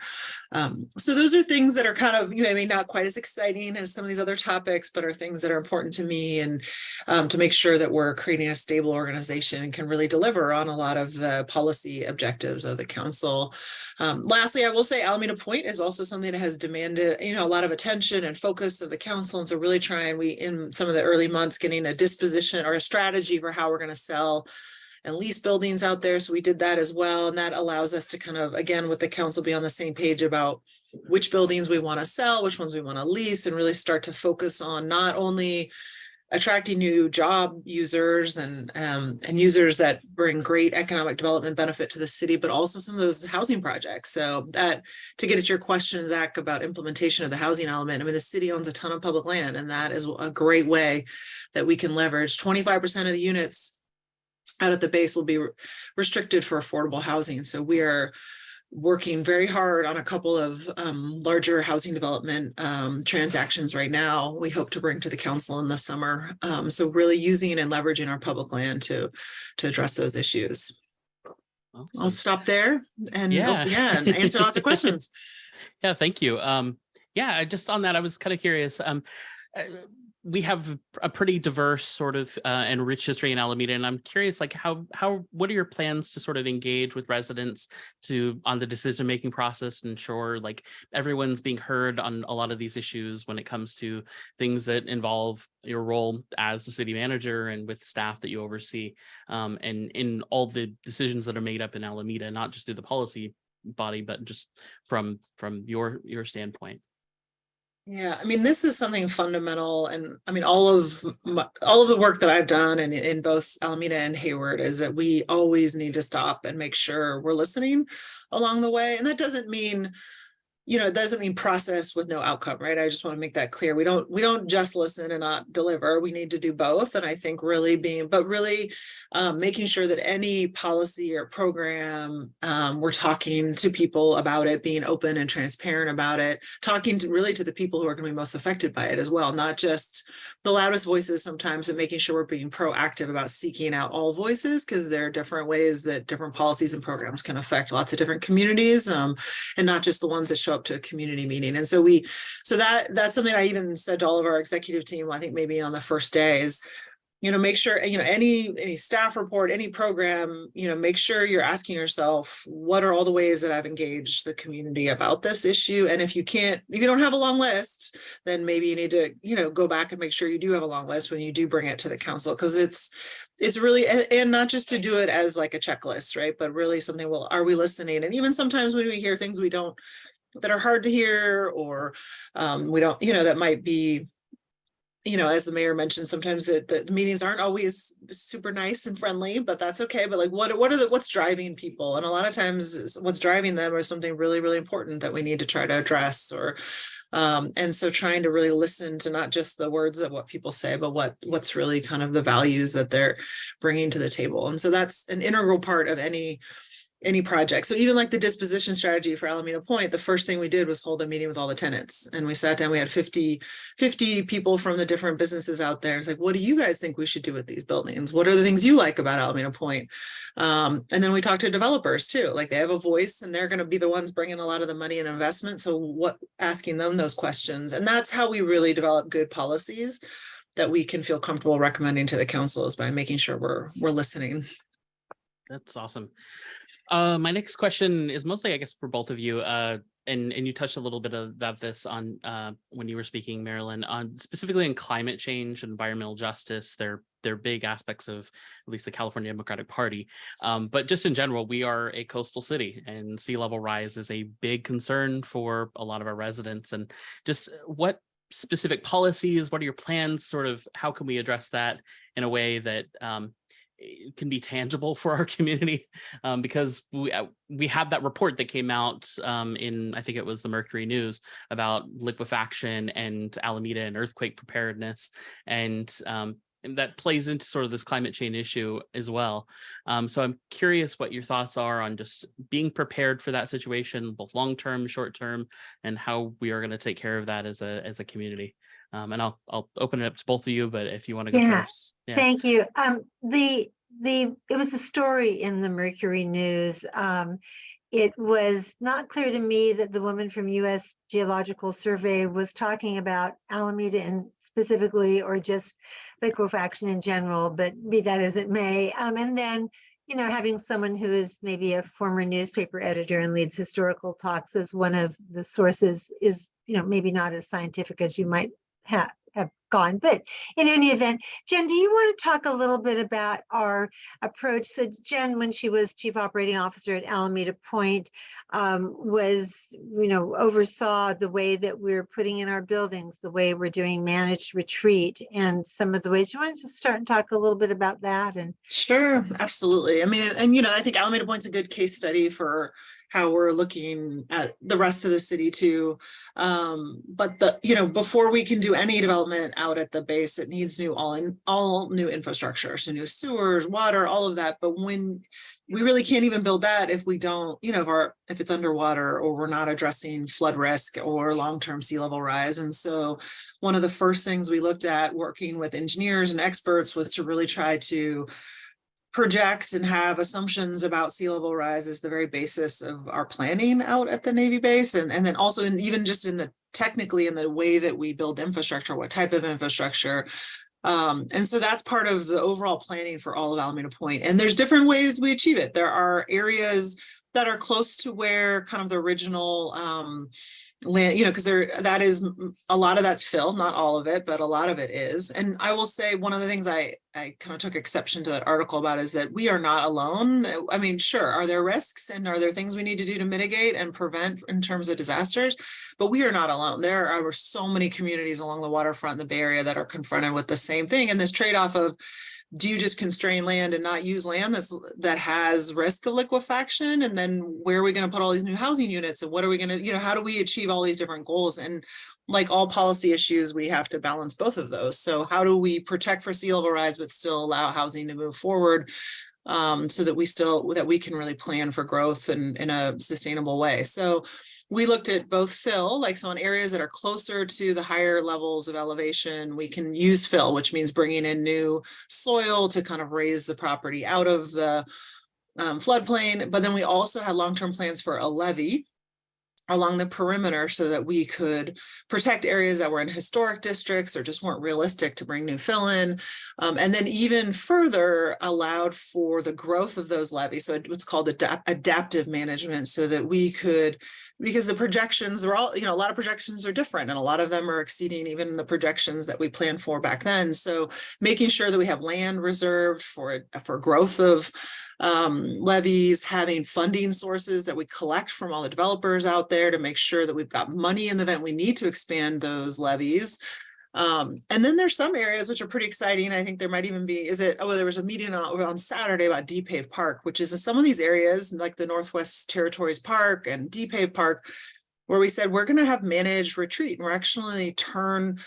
S4: um, so those are things that are kind of, you know, I mean, not quite as exciting as some of these other topics, but are things that are important to me and um, to make sure that we're creating a stable organization and can really deliver on a lot of the policy objectives of the council. Um, lastly, I will say Alameda Point is also something that has demanded, you know, a lot of attention and focus of the council. And so really trying, we in some of the early months, getting a disposition or a strategy for how we're going to sell and lease buildings out there. So we did that as well. And that allows us to kind of, again, with the council be on the same page about which buildings we want to sell, which ones we want to lease, and really start to focus on not only attracting new job users and um, and users that bring great economic development benefit to the city, but also some of those housing projects. So that to get at your question, Zach, about implementation of the housing element, I mean, the city owns a ton of public land, and that is a great way that we can leverage 25% of the units out at the base will be restricted for affordable housing. So we are working very hard on a couple of um, larger housing development um, transactions right now. We hope to bring to the council in the summer. Um, so really using and leveraging our public land to to address those issues. I'll stop there and
S2: Yeah.
S4: yeah, yeah and answer lots of [LAUGHS] questions.
S2: Yeah, thank you. Um, yeah, just on that, I was kind of curious. Um, uh, we have a pretty diverse sort of uh, and rich history in Alameda, and I'm curious, like how how what are your plans to sort of engage with residents to on the decision making process, and ensure like everyone's being heard on a lot of these issues when it comes to things that involve your role as the city manager and with staff that you oversee, um, and in all the decisions that are made up in Alameda, not just through the policy body, but just from from your your standpoint.
S4: Yeah, I mean, this is something fundamental and I mean, all of my, all of the work that I've done and in both Alameda and Hayward is that we always need to stop and make sure we're listening along the way. And that doesn't mean, you know, it doesn't mean process with no outcome, right? I just want to make that clear. We don't, we don't just listen and not deliver. We need to do both. And I think really being, but really um, making sure that any policy or program, um, we're talking to people about it, being open and transparent about it, talking to really to the people who are going to be most affected by it as well, not just the loudest voices sometimes, and making sure we're being proactive about seeking out all voices because there are different ways that different policies and programs can affect lots of different communities, um, and not just the ones that show up to a community meeting. And so we, so that that's something I even said to all of our executive team, I think maybe on the first day is, you know, make sure, you know, any, any staff report, any program, you know, make sure you're asking yourself, what are all the ways that I've engaged the community about this issue? And if you can't, if you don't have a long list, then maybe you need to, you know, go back and make sure you do have a long list when you do bring it to the council, because it's, it's really, and not just to do it as like a checklist, right? But really something, well, are we listening? And even sometimes when we hear things we don't, that are hard to hear, or um, we don't, you know, that might be you know, as the mayor mentioned, sometimes the, the meetings aren't always super nice and friendly, but that's okay. But like, what, what are the, what's driving people? And a lot of times what's driving them is something really, really important that we need to try to address or, um, and so trying to really listen to not just the words of what people say, but what, what's really kind of the values that they're bringing to the table. And so that's an integral part of any any project. So even like the disposition strategy for Alameda Point, the first thing we did was hold a meeting with all the tenants. And we sat down, we had 50, 50 people from the different businesses out there. It's like, what do you guys think we should do with these buildings? What are the things you like about Alameda Point? Um, and then we talked to developers too, like they have a voice and they're going to be the ones bringing a lot of the money and investment. So what, asking them those questions. And that's how we really develop good policies that we can feel comfortable recommending to the council is by making sure we're, we're listening.
S2: That's awesome. Uh, my next question is mostly, I guess, for both of you. Uh, and and you touched a little bit that this on uh, when you were speaking, Marilyn, on specifically in climate change, and environmental justice. They're they're big aspects of at least the California Democratic Party. Um, but just in general, we are a coastal city, and sea level rise is a big concern for a lot of our residents. And just what specific policies? What are your plans? Sort of how can we address that in a way that um, can be tangible for our [LAUGHS] community um, because we uh, we had that report that came out um, in I think it was the Mercury News about liquefaction and Alameda and earthquake preparedness and um, and that plays into sort of this climate change issue as well. Um, so I'm curious what your thoughts are on just being prepared for that situation, both long term, short term, and how we are going to take care of that as a as a community. Um, and I'll I'll open it up to both of you, but if you want to go
S3: Yeah,
S2: first, yeah.
S3: Thank you. Um, the, the, it was a story in the Mercury News. Um, it was not clear to me that the woman from US Geological Survey was talking about Alameda and specifically, or just liquefaction in general, but be that as it may. Um, and then, you know, having someone who is maybe a former newspaper editor and leads historical talks as one of the sources is, you know, maybe not as scientific as you might have, have gone. But in any event, Jen, do you want to talk a little bit about our approach? So Jen, when she was chief operating officer at Alameda Point, um, was, you know, oversaw the way that we're putting in our buildings, the way we're doing managed retreat and some of the ways. You want to just start and talk a little bit about that and
S4: Sure, absolutely. I mean, and, and, you know, I think Alameda Point's a good case study for how we're looking at the rest of the city too. Um, but the, you know, before we can do any development out at the base, it needs new all in, all new infrastructure, so new sewers, water, all of that. But when we really can't even build that if we don't, you know, if our, if it's underwater or we're not addressing flood risk or long-term sea level rise. And so one of the first things we looked at working with engineers and experts was to really try to project and have assumptions about sea level rise as the very basis of our planning out at the Navy base. And, and then also in even just in the technically in the way that we build infrastructure, what type of infrastructure. Um, and so that's part of the overall planning for all of Alameda Point. And there's different ways we achieve it. There are areas that are close to where kind of the original um, land, you know, because there that is a lot of that's fill, not all of it, but a lot of it is. And I will say one of the things I I kind of took exception to that article about is that we are not alone. Uh, I mean, sure, are there risks and are there things we need to do to mitigate and prevent in terms of disasters? But we are not alone. There are so many communities along the waterfront in the Bay Area that are confronted with the same thing and this trade-off of do you just constrain land and not use land that's that has risk of liquefaction? And then where are we going to put all these new housing units? And what are we going to you know how do we achieve all these different goals? And like all policy issues we have to balance both of those. So how do we protect for sea level rise but still allow housing to move forward um, so that we still that we can really plan for growth and in a sustainable way? So we looked at both fill, like so in areas that are closer to the higher levels of elevation, we can use fill, which means bringing in new soil to kind of raise the property out of the um, floodplain. But then we also had long-term plans for a levee along the perimeter so that we could protect areas that were in historic districts or just weren't realistic to bring new fill in. Um, and then even further allowed for the growth of those levees. So it's called adapt adaptive management so that we could, because the projections are all, you know, a lot of projections are different and a lot of them are exceeding even the projections that we planned for back then. So making sure that we have land reserved for, for growth of um, levies, having funding sources that we collect from all the developers out there to make sure that we've got money in the event we need to expand those levies. Um, and then there's some areas which are pretty exciting. I think there might even be, is it, oh, there was a meeting on, on Saturday about De-Pave Park, which is in some of these areas like the Northwest Territories Park and De-Pave Park, where we said we're going to have managed retreat. And we're actually turn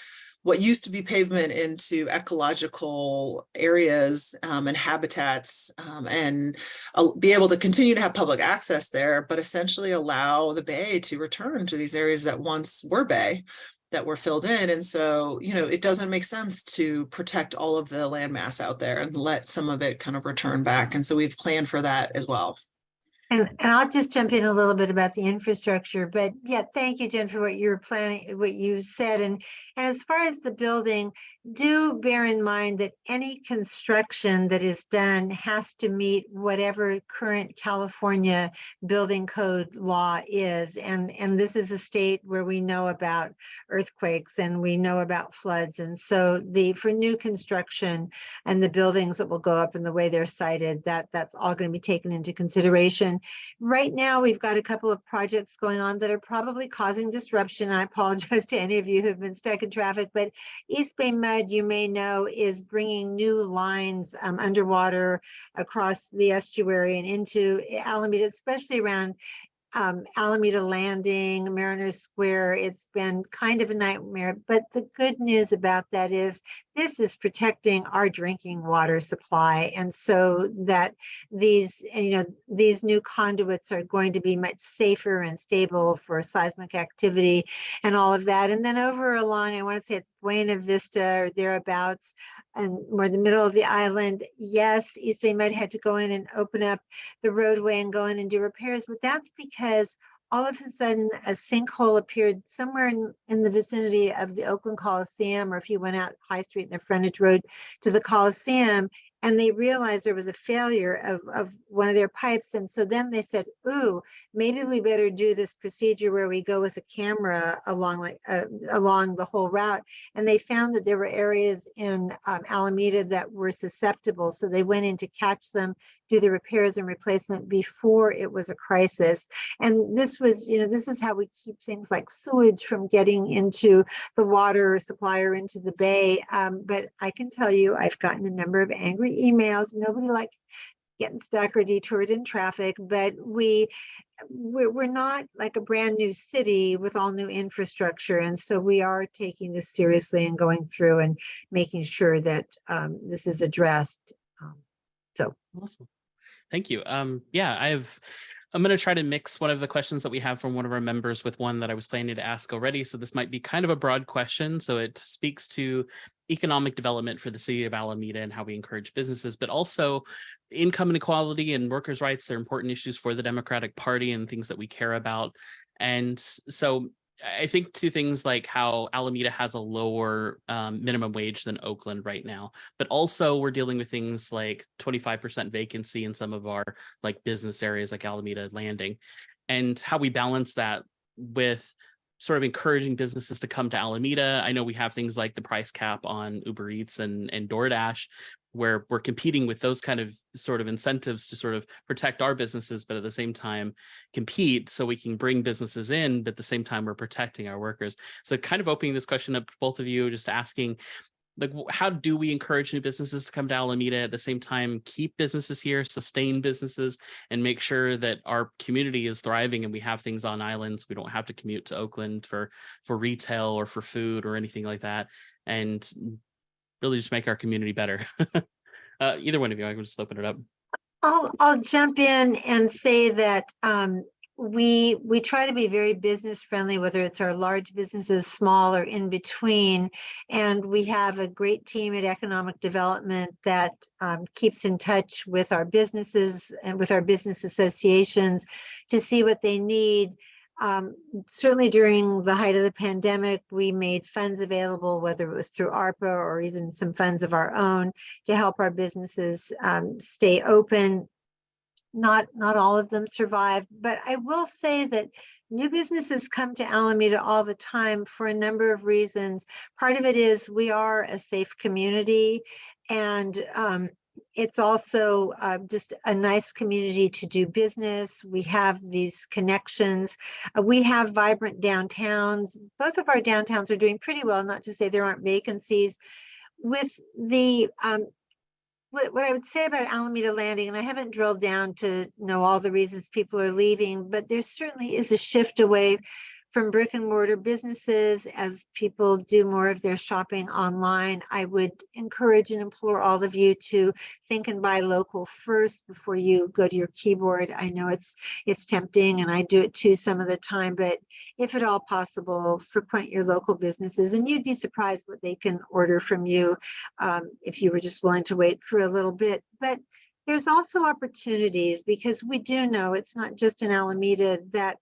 S4: what used to be pavement into ecological areas um, and habitats um, and uh, be able to continue to have public access there, but essentially allow the bay to return to these areas that once were bay that were filled in. And so, you know, it doesn't make sense to protect all of the landmass out there and let some of it kind of return back. And so we've planned for that as well.
S3: And, and I'll just jump in a little bit about the infrastructure, but yeah, thank you, Jen, for what you're planning, what you said. And, and as far as the building, do bear in mind that any construction that is done has to meet whatever current California building code law is. And, and this is a state where we know about earthquakes and we know about floods. And so the, for new construction and the buildings that will go up and the way they're sited, that, that's all going to be taken into consideration. Right now, we've got a couple of projects going on that are probably causing disruption. I apologize to any of you who've been stuck in traffic, but East Bay MUD, you may know, is bringing new lines um, underwater across the estuary and into Alameda, especially around um, Alameda Landing, Mariners Square. It's been kind of a nightmare, but the good news about that is this is protecting our drinking water supply. And so that these, you know, these new conduits are going to be much safer and stable for seismic activity and all of that. And then over along, I want to say it's Buena Vista or thereabouts, and more the middle of the island. Yes, East Bay MUD had to go in and open up the roadway and go in and do repairs, but that's because all of a sudden a sinkhole appeared somewhere in, in the vicinity of the Oakland Coliseum, or if you went out High Street and the frontage road to the Coliseum, and they realized there was a failure of, of one of their pipes. And so then they said, ooh, maybe we better do this procedure where we go with a camera along like uh, along the whole route. And they found that there were areas in um, Alameda that were susceptible. So they went in to catch them, do the repairs and replacement before it was a crisis. And this was, you know, this is how we keep things like sewage from getting into the water supply or into the bay. Um, but I can tell you, I've gotten a number of angry emails. Nobody likes getting stuck or detoured in traffic, but we, we're, not like a brand new city with all new infrastructure. And so we are taking this seriously and going through and making sure that um, this is addressed. Um, So
S2: Awesome. Thank you. Um, yeah, I've, I'm going to try to mix one of the questions that we have from one of our members with one that I was planning to ask already. So this might be kind of a broad question. So it speaks to economic development for the city of Alameda and how we encourage businesses, but also income inequality and workers' rights. They're important issues for the Democratic Party and things that we care about. And so I think to things like how Alameda has a lower um, minimum wage than Oakland right now, but also we're dealing with things like 25% vacancy in some of our like business areas like Alameda Landing and how we balance that with sort of encouraging businesses to come to Alameda. I know we have things like the price cap on Uber Eats and, and DoorDash, where we're competing with those kind of sort of incentives to sort of protect our businesses, but at the same time compete so we can bring businesses in, but at the same time we're protecting our workers. So kind of opening this question up to both of you, just asking like how do we encourage new businesses to come to Alameda at the same time keep businesses here sustain businesses and make sure that our community is thriving and we have things on islands we don't have to commute to Oakland for for retail or for food or anything like that and really just make our community better [LAUGHS] uh, either one of you I can just open it up
S3: I'll, I'll jump in and say that um, we, we try to be very business friendly, whether it's our large businesses, small or in between. And we have a great team at Economic Development that um, keeps in touch with our businesses and with our business associations to see what they need. Um, certainly during the height of the pandemic, we made funds available, whether it was through ARPA or even some funds of our own to help our businesses um, stay open. Not, not all of them survived, but I will say that new businesses come to Alameda all the time for a number of reasons. Part of it is we are a safe community and um, it's also uh, just a nice community to do business. We have these connections. Uh, we have vibrant downtowns. Both of our downtowns are doing pretty well, not to say there aren't vacancies. With the, um, what, what I would say about Alameda Landing, and I haven't drilled down to know all the reasons people are leaving, but there certainly is a shift away from brick and mortar businesses as people do more of their shopping online. I would encourage and implore all of you to think and buy local first before you go to your keyboard. I know it's it's tempting and I do it too some of the time, but if at all possible, frequent your local businesses and you'd be surprised what they can order from you um, if you were just willing to wait for a little bit. But there's also opportunities because we do know it's not just in Alameda that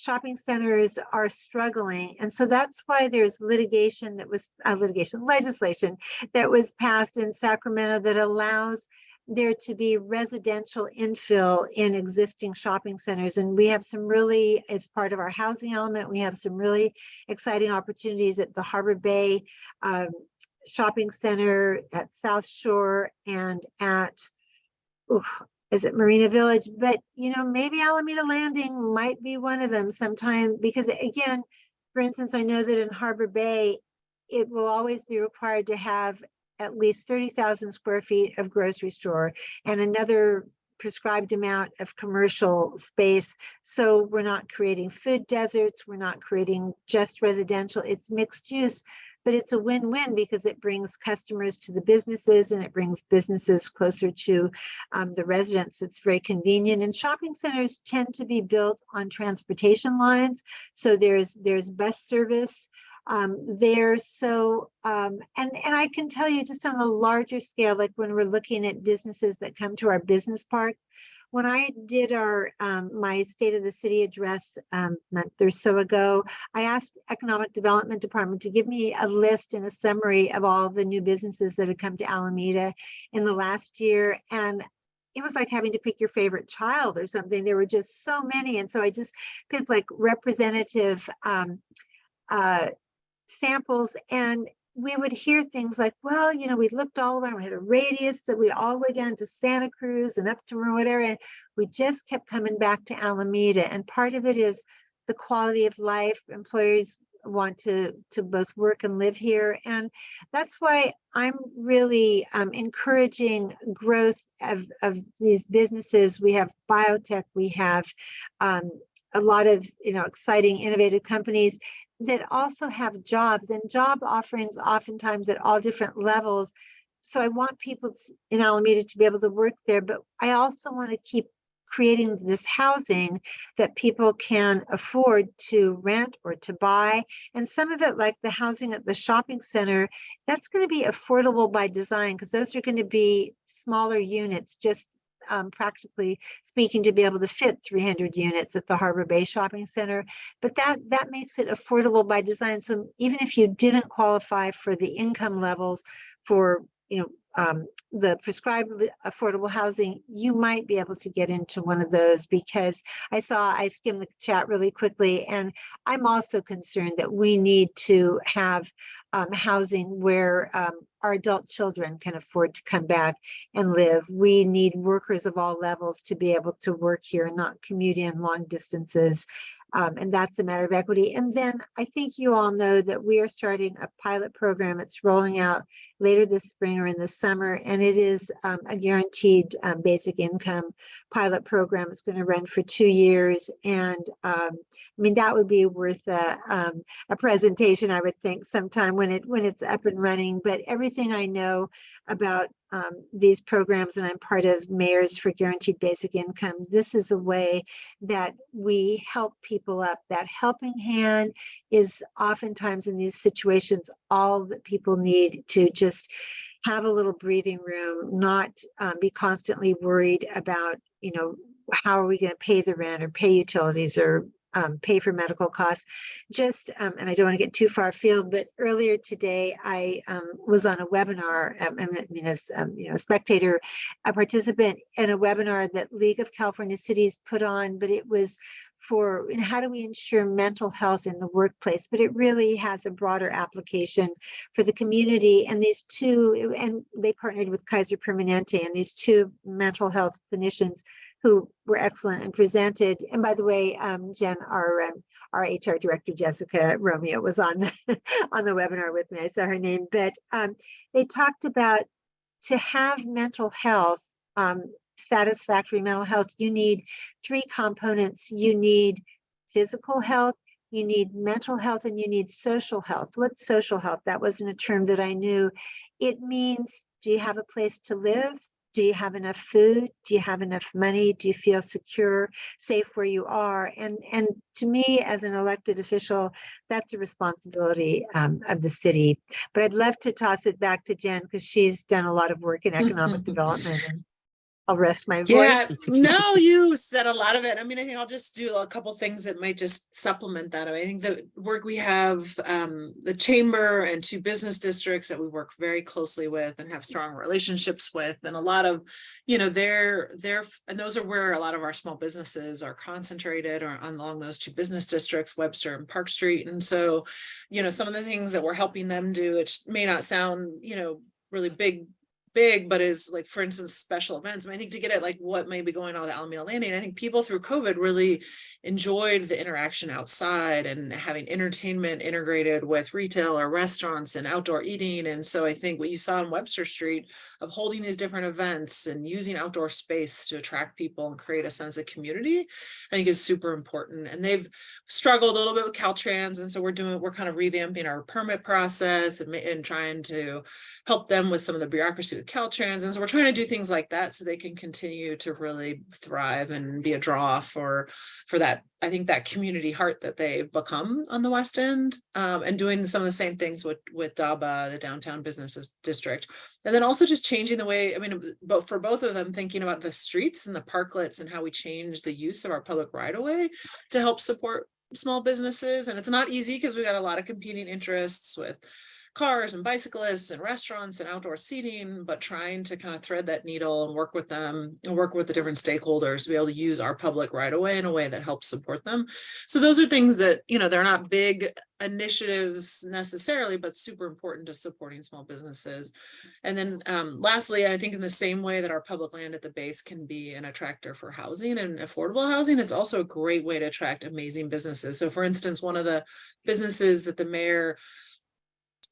S3: shopping centers are struggling. And so that's why there's litigation that was uh, litigation legislation that was passed in Sacramento that allows there to be residential infill in existing shopping centers. And we have some really, it's part of our housing element. We have some really exciting opportunities at the Harbor Bay um, Shopping Center at South Shore and at oof, is it Marina Village? But, you know, maybe Alameda Landing might be one of them sometime because again, for instance, I know that in Harbor Bay, it will always be required to have at least 30,000 square feet of grocery store and another prescribed amount of commercial space. So we're not creating food deserts. We're not creating just residential. It's mixed use but it's a win-win because it brings customers to the businesses and it brings businesses closer to um, the residents. It's very convenient and shopping centers tend to be built on transportation lines. So there's there's bus service um, there. So, um, and, and I can tell you just on a larger scale, like when we're looking at businesses that come to our business parks, when I did our um, my state of the city address um, month or so ago, I asked Economic Development Department to give me a list and a summary of all the new businesses that had come to Alameda in the last year. And it was like having to pick your favorite child or something. There were just so many. And so I just picked like representative um, uh, samples and we would hear things like, well, you know, we looked all around, we had a radius that we all the way down to Santa Cruz and up to whatever, and we just kept coming back to Alameda. And part of it is the quality of life. Employers want to to both work and live here and that's why i'm really um, encouraging growth of, of these businesses we have biotech we have um, a lot of you know exciting innovative companies that also have jobs and job offerings oftentimes at all different levels so i want people in alameda to be able to work there but i also want to keep creating this housing that people can afford to rent or to buy. And some of it, like the housing at the shopping center, that's going to be affordable by design because those are going to be smaller units, just um, practically speaking, to be able to fit 300 units at the Harbor Bay Shopping Center. But that that makes it affordable by design. So even if you didn't qualify for the income levels for you know um, the prescribed affordable housing, you might be able to get into one of those because I saw, I skimmed the chat really quickly and I'm also concerned that we need to have um, housing where um, our adult children can afford to come back and live. We need workers of all levels to be able to work here and not commute in long distances. Um, and that's a matter of equity. And then I think you all know that we are starting a pilot program. It's rolling out later this spring or in the summer, and it is um, a guaranteed um, basic income pilot program. It's going to run for two years, and um, I mean that would be worth a, um, a presentation, I would think, sometime when it when it's up and running. But everything I know about um, these programs, and I'm part of Mayors for Guaranteed Basic Income. This is a way that we help people up. That helping hand is oftentimes in these situations all that people need to just have a little breathing room, not um, be constantly worried about, you know, how are we going to pay the rent or pay utilities or um, pay for medical costs. Just, um, and I don't want to get too far afield, but earlier today I um, was on a webinar. Um, I mean, as um, you know, a spectator, a participant in a webinar that League of California Cities put on, but it was for know, how do we ensure mental health in the workplace, but it really has a broader application for the community. And these two, and they partnered with Kaiser Permanente, and these two mental health clinicians who were excellent and presented. And by the way, um, Jen, our um, our HR director Jessica Romeo was on the, [LAUGHS] on the webinar with me. I saw her name, but um, they talked about to have mental health, um, satisfactory mental health, you need three components. You need physical health, you need mental health, and you need social health. What's social health? That wasn't a term that I knew. It means, do you have a place to live? Do you have enough food? Do you have enough money? Do you feel secure, safe where you are? And and to me, as an elected official, that's a responsibility um, of the city. But I'd love to toss it back to Jen because she's done a lot of work in economic development. And I'll rest my voice.
S4: Yeah, [LAUGHS] no, you said a lot of it. I mean, I think I'll just do a couple things that might just supplement that. I, think the work we have, um, the chamber and two business districts that we work very closely with and have strong relationships with, and a lot of, you know, they're they're and those are where a lot of our small businesses are concentrated or along those two business districts, Webster and Park Street. And so, you know, some of the things that we're helping them do, it may not sound, you know, really big big, but is like, for instance, special events. And I think to get at like what may be going on with Alameda Landing, I think people through COVID really enjoyed the interaction outside and having entertainment integrated with retail or restaurants and outdoor eating. And so I think what you saw on Webster Street of holding these different events and using outdoor space to attract people and create a sense of community, I think is super important. And they've struggled a little bit with Caltrans. And so we're doing, we're kind of revamping our permit process and, and trying to help them with some of the bureaucracy Caltrans. And so we're trying to do things like that so they can continue to really thrive and be a draw for, for that, I think that community heart that they've become on the West End. Um, and doing some of the same things with, with DABA, the downtown businesses district. And then also just changing the way, I mean, but for both of them, thinking about the streets and the parklets and how we change the use of our public right of way to help support small businesses. And it's not easy because we got a lot of competing interests with cars and bicyclists and restaurants and outdoor seating, but trying to kind of thread that needle and work with them and work with the different stakeholders to be able to use our public right away in a way that helps support them. So those are things that, you know, they're not big initiatives necessarily, but super important to supporting small businesses. And then um, lastly, I think in the same way that our public land at the base can be an attractor for housing and affordable housing, it's also a great way to attract amazing businesses. So for instance, one of the businesses that the mayor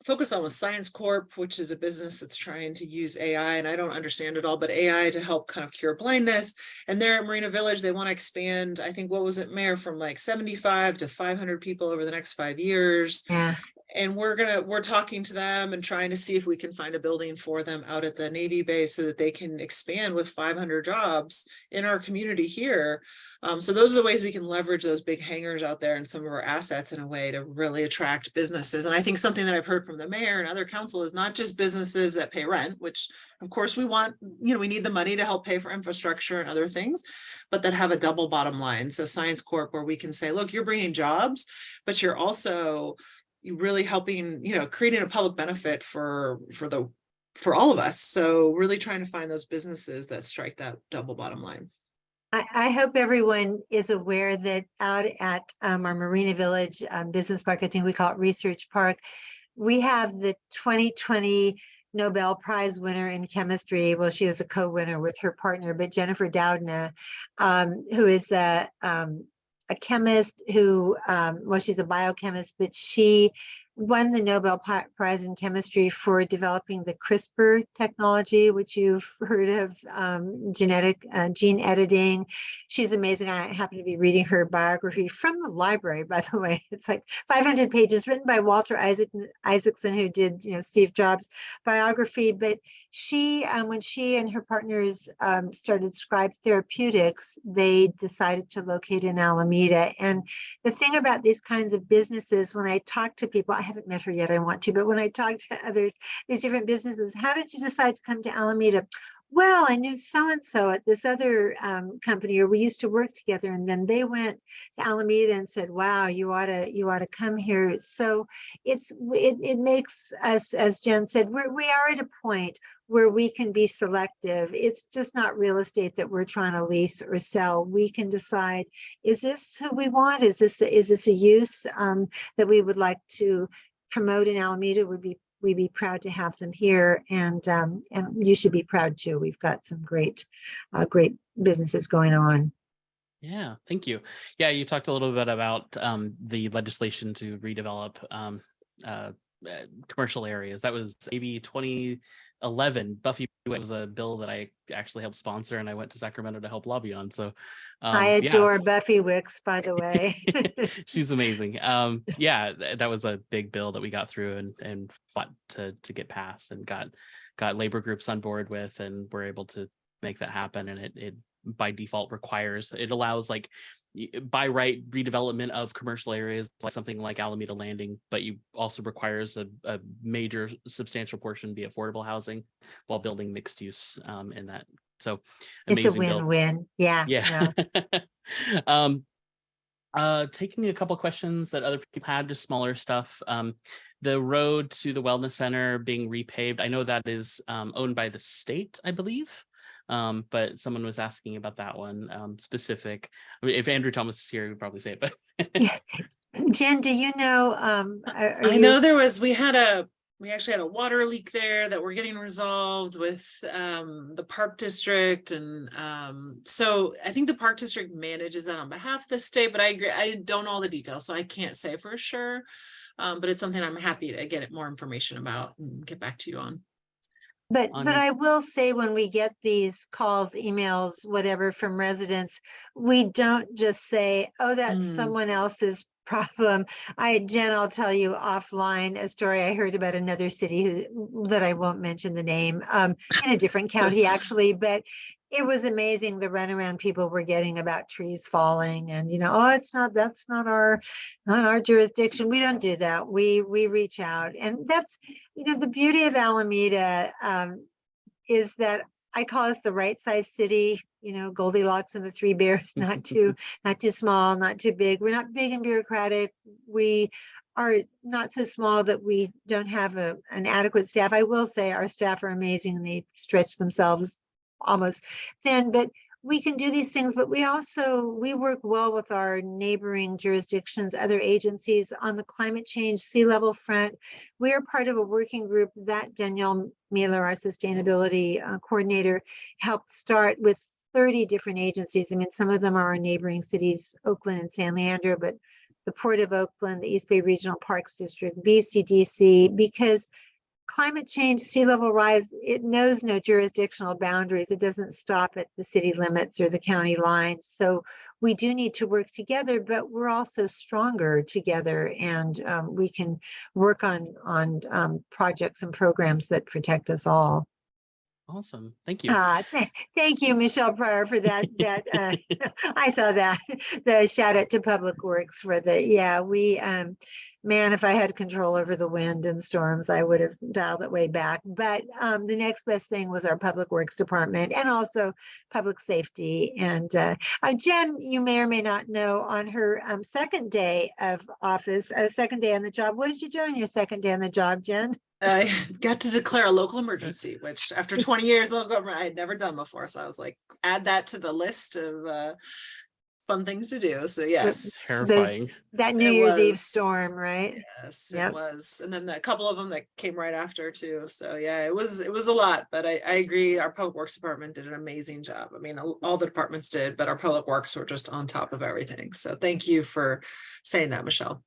S4: focused on was Science Corp, which is a business that's trying to use AI, and I don't understand it all, but AI to help kind of cure blindness. And there at Marina Village, they want to expand, I think, what was it, Mayor, from like 75 to 500 people over the next five years
S3: Yeah,
S4: and we're gonna we're talking to them and trying to see if we can find a building for them out at the navy base so that they can expand with 500 jobs in our community here. Um, so those are the ways we can leverage those big hangars out there and some of our assets in a way to really attract businesses. And i think something that i've heard from the mayor and other council is not just businesses that pay rent which of course we want you know we need the money to help pay for infrastructure and other things but that have a double bottom line. So science corp where we can say look you're bringing jobs but you're also really helping, you know, creating a public benefit for, for the, for all of us. So really trying to find those businesses that strike that double bottom line.
S3: I, I hope everyone is aware that out at um, our Marina Village um, Business Park, I think we call it Research Park, we have the 2020 Nobel Prize winner in chemistry. Well, she was a co-winner with her partner, but Jennifer Doudna, um, who is a, um, a chemist who, um, well, she's a biochemist, but she won the Nobel Prize in chemistry for developing the CRISPR technology, which you've heard of, um, genetic uh, gene editing. She's amazing. I happen to be reading her biography from the library, by the way. It's like 500 pages written by Walter Isaac, Isaacson, who did, you know, Steve Jobs biography. But she, um, when she and her partners um, started Scribe Therapeutics, they decided to locate in Alameda. And the thing about these kinds of businesses, when I talk to people, I haven't met her yet, I want to, but when I talk to others, these different businesses, how did you decide to come to Alameda? Well, I knew so-and-so at this other um, company, or we used to work together, and then they went to Alameda and said, wow, you ought to, you ought to come here. So it's, it, it makes us, as Jen said, we're, we are at a point where we can be selective. It's just not real estate that we're trying to lease or sell. We can decide, is this who we want? Is this, is this a use um, that we would like to promote in Alameda? Would be we'd be proud to have them here and um, and you should be proud too. We've got some great, uh, great businesses going on.
S2: Yeah, thank you. Yeah, you talked a little bit about um, the legislation to redevelop um, uh, uh, commercial areas. That was AB 2011. Buffy was a bill that I actually helped sponsor, and I went to Sacramento to help lobby on. So um,
S3: I
S2: yeah.
S3: adore Buffy Wicks, by the way. [LAUGHS] [LAUGHS]
S2: She's amazing. Um, yeah, th- that was a big bill that we got through and and fought to to get passed and got got labor groups on board with, and we're able to make that happen. And it it by default requires it allows like by right redevelopment of commercial areas like something like Alameda Landing, but you also requires a, a major substantial portion be affordable housing while building mixed use um, in that. So
S3: It's a
S2: amazing
S3: win-win. Yeah.
S2: Yeah. [LAUGHS] um, uh, taking a couple questions that other people had, just smaller stuff. Um, the road to the wellness center being repaved. I know that is um, owned by the state, I believe. Um, but someone was asking about that one um, specific. I mean, if Andrew Thomas is here, he'd probably say it, but
S3: Yeah. Jen, do you know, um,
S4: I
S3: you-
S4: know there was, we had a, we actually had a water leak there that we're getting resolved with um, the park district. And um, so I think the park district manages that on behalf of the state, but I agree, I don't know all the details, so I can't say for sure. Um, but it's something I'm happy to get more information about and get back to you on.
S3: But,
S2: on-
S3: but I will say when we get these calls, emails, whatever from residents, we don't just say, oh, that's
S4: Mm.
S3: someone else's problem. I, Jen, I'll tell you offline a story I heard about another city who, that I won't mention the name, um, in a different [LAUGHS] county actually, but it was amazing the runaround people were getting about trees falling and, you know, oh, it's not, that's not our, not our jurisdiction. We don't do that. We, we reach out and that's, you know, the beauty of Alameda um, is that I call us the right size city, you know, Goldilocks and the three bears, not [LAUGHS] too, not too small, not too big. We're not big and bureaucratic. We are not so small that we don't have a, an adequate staff. I will say our staff are amazing and they stretch themselves almost thin, but we can do these things, but we also, we work well with our neighboring jurisdictions, other agencies on the climate change sea level front. We are part of a working group that Danielle Mieler, our sustainability uh, coordinator, helped start with 30 different agencies. I mean, some of them are our neighboring cities, Oakland and San Leandro, but the Port of Oakland, the East Bay Regional Parks District, BCDC, because climate change, sea level rise, it knows no jurisdictional boundaries. It doesn't stop at the city limits or the county lines. So we do need to work together, but we're also stronger together and um, we can work on, on um, projects and programs that protect us all.
S2: Awesome. Thank you.
S3: Uh, th- thank you, Michelle Pryor, for that, that, uh, [LAUGHS] I saw that, the shout out to Public Works for the, yeah, we, um, man, if I had control over the wind and storms, I would have dialed it way back. But, um, the next best thing was our Public Works Department and also Public Safety. And, uh, uh, Jen, you may or may not know, on her, um, second day of office, uh, second day on the job, what did you do on your second day on the job, Jen?
S4: I got to declare a local emergency, which after twenty years of government, I had never done before. So I was like, add that to the list of uh fun things to do. So yes.
S2: Terrifying.
S3: That New
S4: It
S3: Year's Eve storm, right?
S4: Yes,
S3: Yep.
S4: it was. And then a couple of them that came right after too. So yeah, it was, it was a lot, but I, I agree. Our public works department did an amazing job. I mean, all all the departments did, but our public works were just on top of everything. So thank you for saying that, Michelle.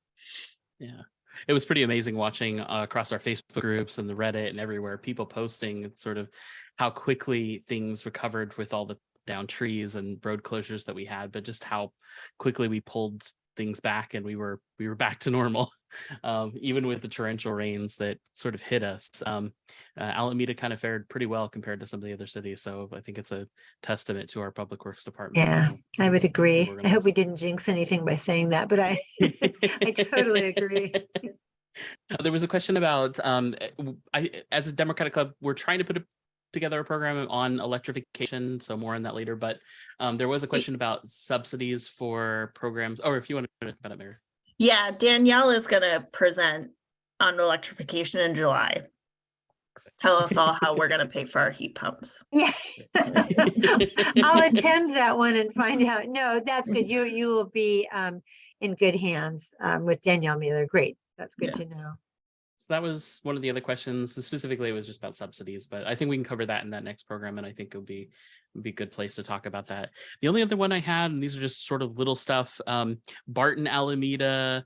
S2: Yeah. It was pretty amazing watching uh, across our Facebook groups and the Reddit and everywhere, people posting sort of how quickly things recovered with all the down trees and road closures that we had, but just how quickly we pulled things back and we were we were back to normal, [LAUGHS] um, even with the torrential rains that sort of hit us. Um, uh, Alameda kind of fared pretty well compared to some of the other cities, so I think it's a testament to our public works department.
S3: Yeah, I would agree. I hope we didn't jinx anything by saying that, but I, [LAUGHS] I totally agree. [LAUGHS]
S2: There was a question about, um, I, as a Democratic Club, we're trying to put a, together a program on electrification, so more on that later, but um, there was a question about subsidies for programs, or if you want to talk about it, Mary.
S1: Yeah, Danielle is gonna present on electrification in July. Tell us all how we're gonna pay for our heat pumps. [LAUGHS]
S3: Yeah. [LAUGHS] I'll attend that one and find out. No, that's good. You, you will be um, in good hands um, with Danielle Mieler. Great. That's good to know.
S2: That was one of the other questions. Specifically, it was just about subsidies, but I think we can cover that in that next program, and I think it'll be would be a good place to talk about that. The only other one I had, and these are just sort of little stuff, um, Barton Alameda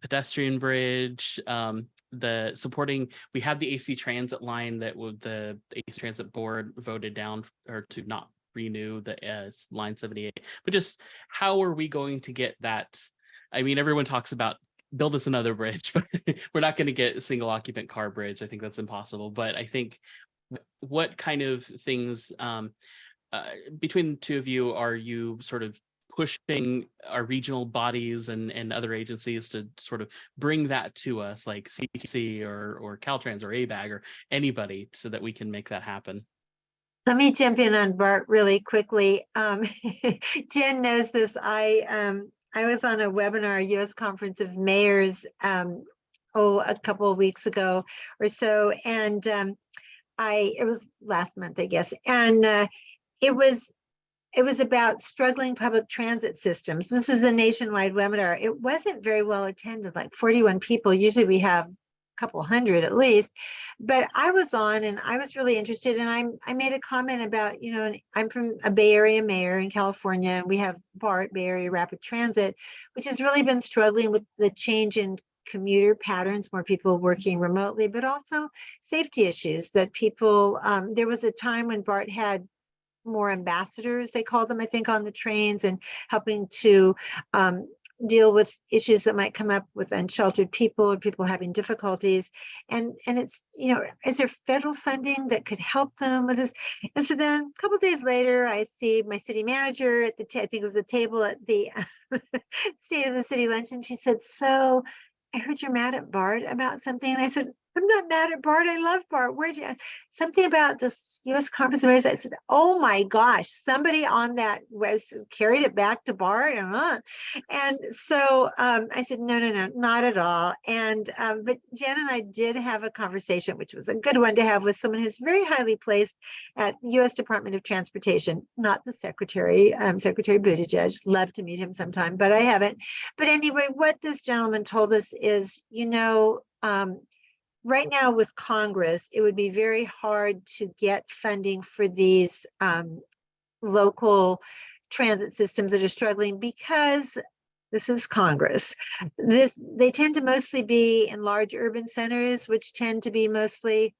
S2: pedestrian bridge, um, the supporting, we had the AC Transit line that would the AC Transit Board voted down or to not renew the uh, line 78, but just how are we going to get that? I mean, everyone talks about build us another bridge, [LAUGHS] but we're not going to get a single occupant car bridge. I think that's impossible. But I think what kind of things um, uh, between the two of you are you sort of pushing our regional bodies and, and other agencies to sort of bring that to us like CTC or, or Caltrans or ABAG or anybody so that we can make that happen?
S3: Let me jump in on Bart really quickly. Um, [LAUGHS] Jen knows this. I, um, I was on a webinar, US Conference of Mayors, um, oh, a couple of weeks ago or so. And, um, I, it was last month, I guess. And, uh, it was, it was about struggling public transit systems. This is a nationwide webinar. It wasn't very well attended, like 41 people. Usually we have couple hundred at least but I was on and I was really interested and I'm, I made a comment about, you know, I'm from a Bay Area mayor in California and we have BART, Bay Area Rapid Transit, which has really been struggling with the change in commuter patterns, more people working remotely, but also safety issues that people, um, there was a time when BART had more ambassadors, they called them, I think, on the trains and helping to um, deal with issues that might come up with unsheltered people or people having difficulties. And, and it's, you know, is there federal funding that could help them with this? And so then a couple days later, I see my city manager at the, I think it was the table at the [LAUGHS] State of the City luncheon. She said, so I heard you're mad at Bart about something. And I said, I'm not mad at Bart. I love Bart. Where'd you, something about this US Conference of Mayors. I said, oh my gosh, somebody on that was carried it back to Bart. uh, And so um, I said, no, no, no, not at all. And, um, but Jen and I did have a conversation, which was a good one to have with someone who's very highly placed at US Department of Transportation, not the secretary, um, Secretary Buttigieg. Love to meet him sometime, but I haven't. But anyway, what this gentleman told us is, you know, um, right now with Congress, it would be very hard to get funding for these um, local transit systems that are struggling because this is Congress. This, they tend to mostly be in large urban centers, which tend to be mostly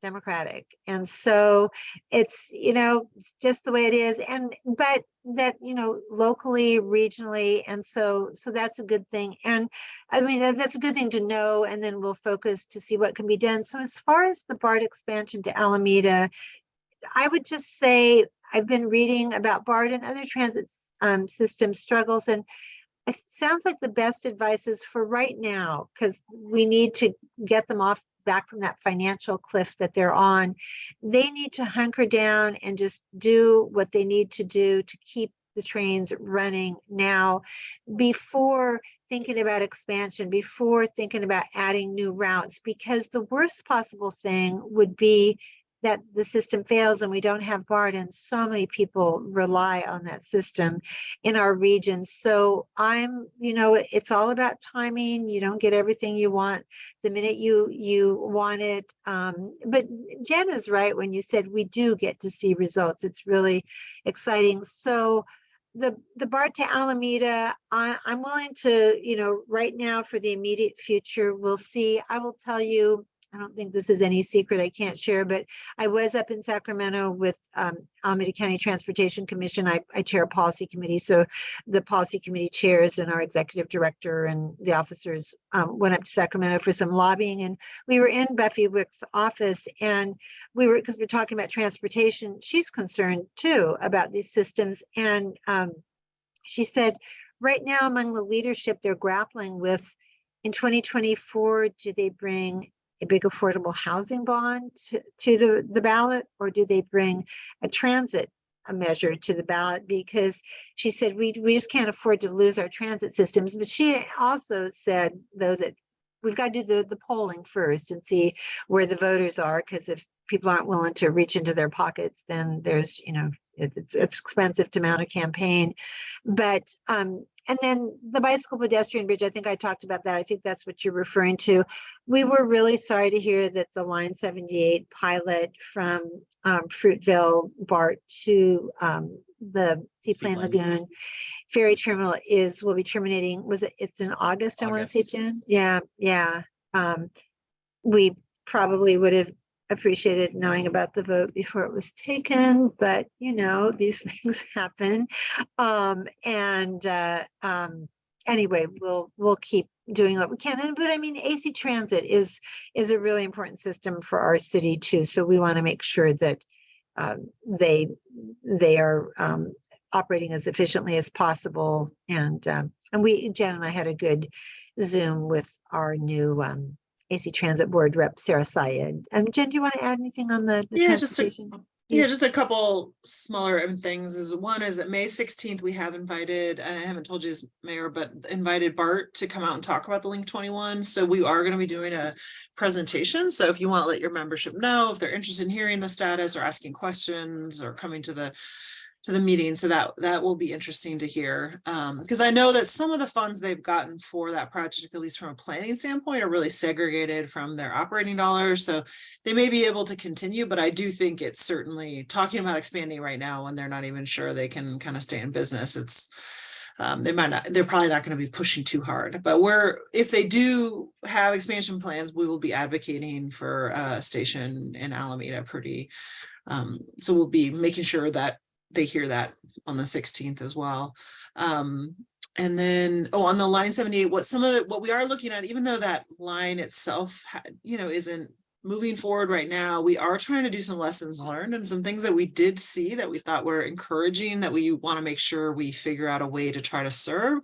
S3: Democratic. And so it's, you know, it's just the way it is. And, but that, you know, locally, regionally, and so, so that's a good thing. And I mean, that's a good thing to know, and then we'll focus to see what can be done. So as far as the BART expansion to Alameda, I would just say, I've been reading about BART and other transit um, system struggles, and it sounds like the best advice is for right now, because we need to get them off back from that financial cliff that they're on. They need to hunker down and just do what they need to do to keep the trains running now before thinking about expansion, before thinking about adding new routes, because the worst possible thing would be that the system fails and we don't have BART and so many people rely on that system in our region. So I'm, you know, it's all about timing. You don't get everything you want the minute you you want it. Um, but Jen is right when you said we do get to see results. It's really exciting. So the the BART to Alameda, I, I'm willing to, you know, right now for the immediate future, we'll see. I will tell you, I don't think this is any secret I can't share, but I was up in Sacramento with um, Alameda County Transportation Commission. I, I chair a policy committee, so the policy committee chairs and our executive director and the officers um, went up to Sacramento for some lobbying, and we were in Buffy Wick's office, and we were because we're talking about transportation. She's concerned too about these systems, and um, she said, right now among the leadership, they're grappling with in 2024, do they bring a big affordable housing bond to, to the, the ballot, or do they bring a transit a measure to the ballot? Because she said, we, we just can't afford to lose our transit systems. But she also said, though, that we've got to do the, the polling first and see where the voters are, because if people aren't willing to reach into their pockets, then there's, you know, it- it's, it's expensive to mount a campaign. But, um, and then the bicycle pedestrian bridge, I think I talked about that. I think that's what you're referring to. We were really sorry to hear that the Line 78 pilot from um, Fruitvale BART to um, the Seaplane
S2: Seaplane.
S3: Lagoon ferry terminal is, will be terminating, was it, it's in August, I want to say. Jen? Yeah, yeah. Um, we probably would have appreciated knowing about the vote before it was taken, but you know, [LAUGHS] these things happen. Um, and, uh, um, anyway, we'll, we'll keep doing what we can. And, but I mean, AC Transit is, is a really important system for our city too. So we want to make sure that, um, they, they are, um, operating as efficiently as possible. And, um, and we, Jen and I had a good Zoom with our new, um, AC Transit Board Rep Sarah Syed. Um, Jen, do you want to add anything on the? the
S4: Yeah, just a, yeah, just a couple smaller things is one is that May sixteenth, we have invited, and I haven't told you this, Mayor, but invited Bart to come out and talk about the Link twenty-one. So we are gonna be doing a presentation. So if you want to let your membership know, if they're interested in hearing the status or asking questions or coming to the to the meeting, so that that will be interesting to hear. Um, because I know that some of the funds they've gotten for that project, at least from a planning standpoint, are really segregated from their operating dollars. So they may be able to continue, but I do think it's certainly talking about expanding right now when they're not even sure they can kind of stay in business. It's um, they might not, they're probably not going to be pushing too hard, but we're, if they do have expansion plans, we will be advocating for a station in Alameda pretty. Um, so we'll be making sure that they hear that on the sixteenth as well. Um, and then, oh, on the line seventy-eight, what some of the, what we are looking at, even though that line itself, you know, isn't moving forward right now, we are trying to do some lessons learned and some things that we did see that we thought were encouraging that we want to make sure we figure out a way to try to serve.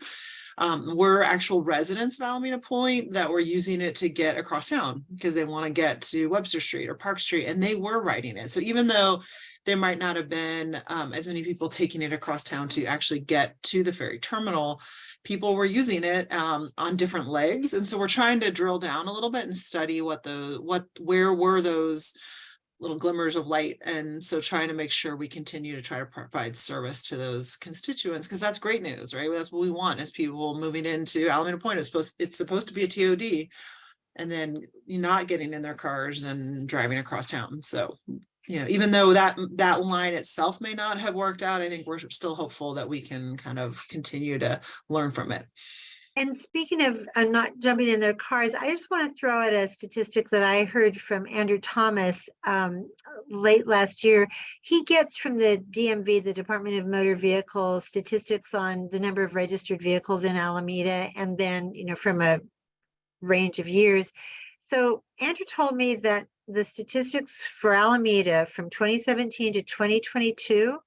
S4: um, were actual residents of Alameda Point that were using it to get across town because they want to get to Webster Street or Park Street and they were riding it. So even though there might not have been um, as many people taking it across town to actually get to the ferry terminal, people were using it um, on different legs. And so we're trying to drill down a little bit and study what the, what, where were those little glimmers of light. And so trying to make sure we continue to try to provide service to those constituents, because that's great news, right? That's what we want as people moving into Alameda Point. It's supposed, it's supposed to be a TOD. And then not getting in their cars and driving across town. So, you know, even though that, that line itself may not have worked out, I think we're still hopeful that we can kind of continue to learn from it.
S3: And speaking of uh, not jumping in their cars, I just want to throw out a statistic that I heard from Andrew Thomas um, late last year. He gets from the DMV, the Department of Motor Vehicles, statistics on the number of registered vehicles in Alameda, and then, you know, from a range of years. So Andrew told me that the statistics for Alameda from 2017 to 2022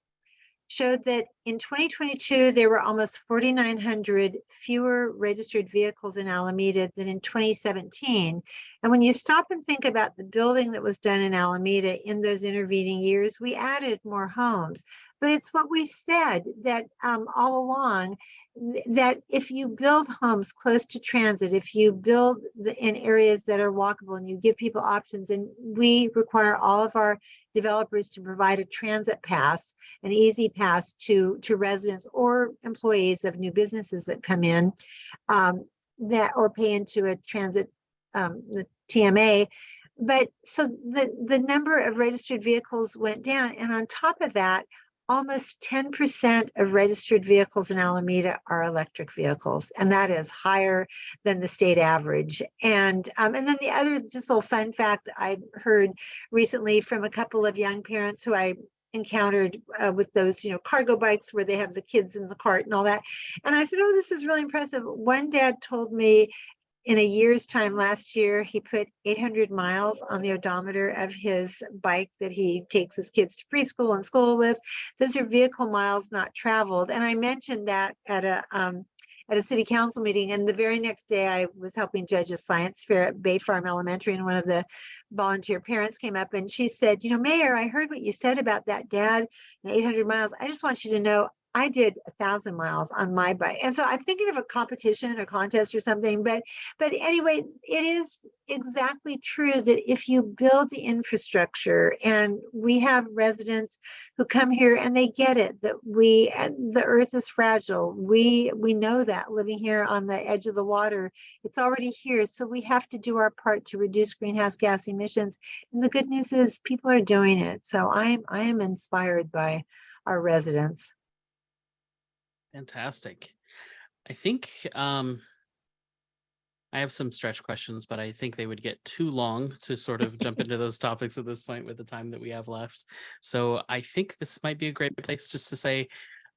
S3: showed that in 2022, there were almost 4,900 fewer registered vehicles in Alameda than in 2017. And when you stop and think about the building that was done in Alameda in those intervening years, we added more homes. But it's what we said that um, all along, that if you build homes close to transit, if you build the, in areas that are walkable and you give people options, and we require all of our developers to provide a transit pass, an EasyPass to, to residents or employees of new businesses that come in um, that or pay into a transit, um, the TMA. But so the, the number of registered vehicles went down. And on top of that, almost 10% of registered vehicles in Alameda are electric vehicles, and that is higher than the state average. And um, and then the other just little fun fact I heard recently from a couple of young parents who I encountered uh, with those you know cargo bikes where they have the kids in the cart and all that. And I said, oh, this is really impressive. One dad told me in a year's time last year, he put 800 miles on the odometer of his bike that he takes his kids to preschool and school with. Those are vehicle miles not traveled. And I mentioned that at a um, at a city council meeting. And the very next day, I was helping judge a science fair at Bay Farm Elementary, and one of the volunteer parents came up and she said, "You know, Mayor, I heard what you said about that dad and 800 miles. I just want you to know I did a thousand miles on my bike. And so I'm thinking of a competition, a contest or something, but but anyway, it is exactly true that if you build the infrastructure and we have residents who come here and they get it that we the earth is fragile. We we know that living here on the edge of the water, it's already here. So we have to do our part to reduce greenhouse gas emissions. And the good news is people are doing it. So I'm I am inspired by our residents.
S2: Fantastic. I think um, I have some stretch questions, but I think they would get too long to sort of jump into those topics at this point with the time that we have left. So I think this might be a great place just to say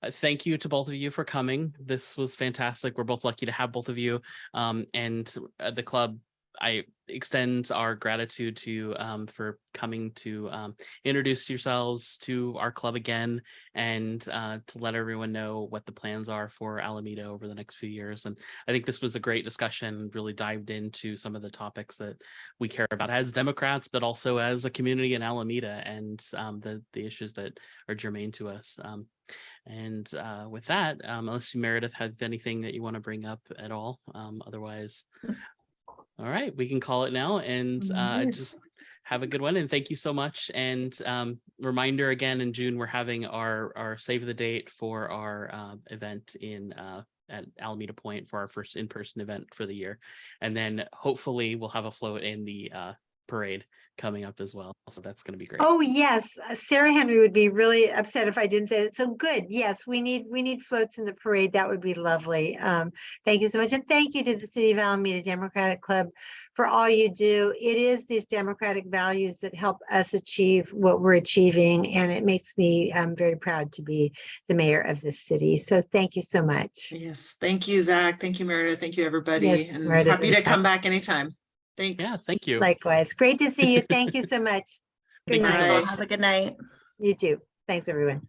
S2: uh, thank you to both of you for coming. This was fantastic. We're both lucky to have both of you. Um, and uh, the club I extend our gratitude to um, for coming to um, introduce yourselves to our club again and uh, to let everyone know what the plans are for Alameda over the next few years. And I think this was a great discussion, really dived into some of the topics that we care about as Democrats, but also as a community in Alameda and um, the, the issues that are germane to us. Um, and uh, with that, um, unless you, Meredith, have anything that you want to bring up at all, um, otherwise, all right, we can call it now and uh,
S1: Yes.
S2: just have a good one. And thank you so much. And um, reminder again, in June, we're having our, our save the date for our uh, event in uh, at Alameda Point for our first in-person event for the year. And then hopefully we'll have a float in the uh, parade coming up as well. So that's going to be great.
S3: Oh, yes, uh, Sarah Henry would be really upset if I didn't say it. So good. Yes, we need, we need floats in the parade. That would be lovely. Um, thank you so much. And thank you to the City of Alameda Democratic Club for all you do. It is these democratic values that help us achieve what we're achieving. And it makes me um, very proud to be the mayor of this city. So thank you so much.
S4: Yes, thank you, Zach. Thank you, Meredith. Thank you, everybody.
S3: Yes,
S4: And
S3: Meredith
S4: happy to come back anytime. Thanks.
S2: Yeah, thank you.
S3: Likewise. Great to see you. Thank you so much. Good [LAUGHS]
S2: Thank you so much.
S1: Have a good night.
S3: You too. Thanks, everyone.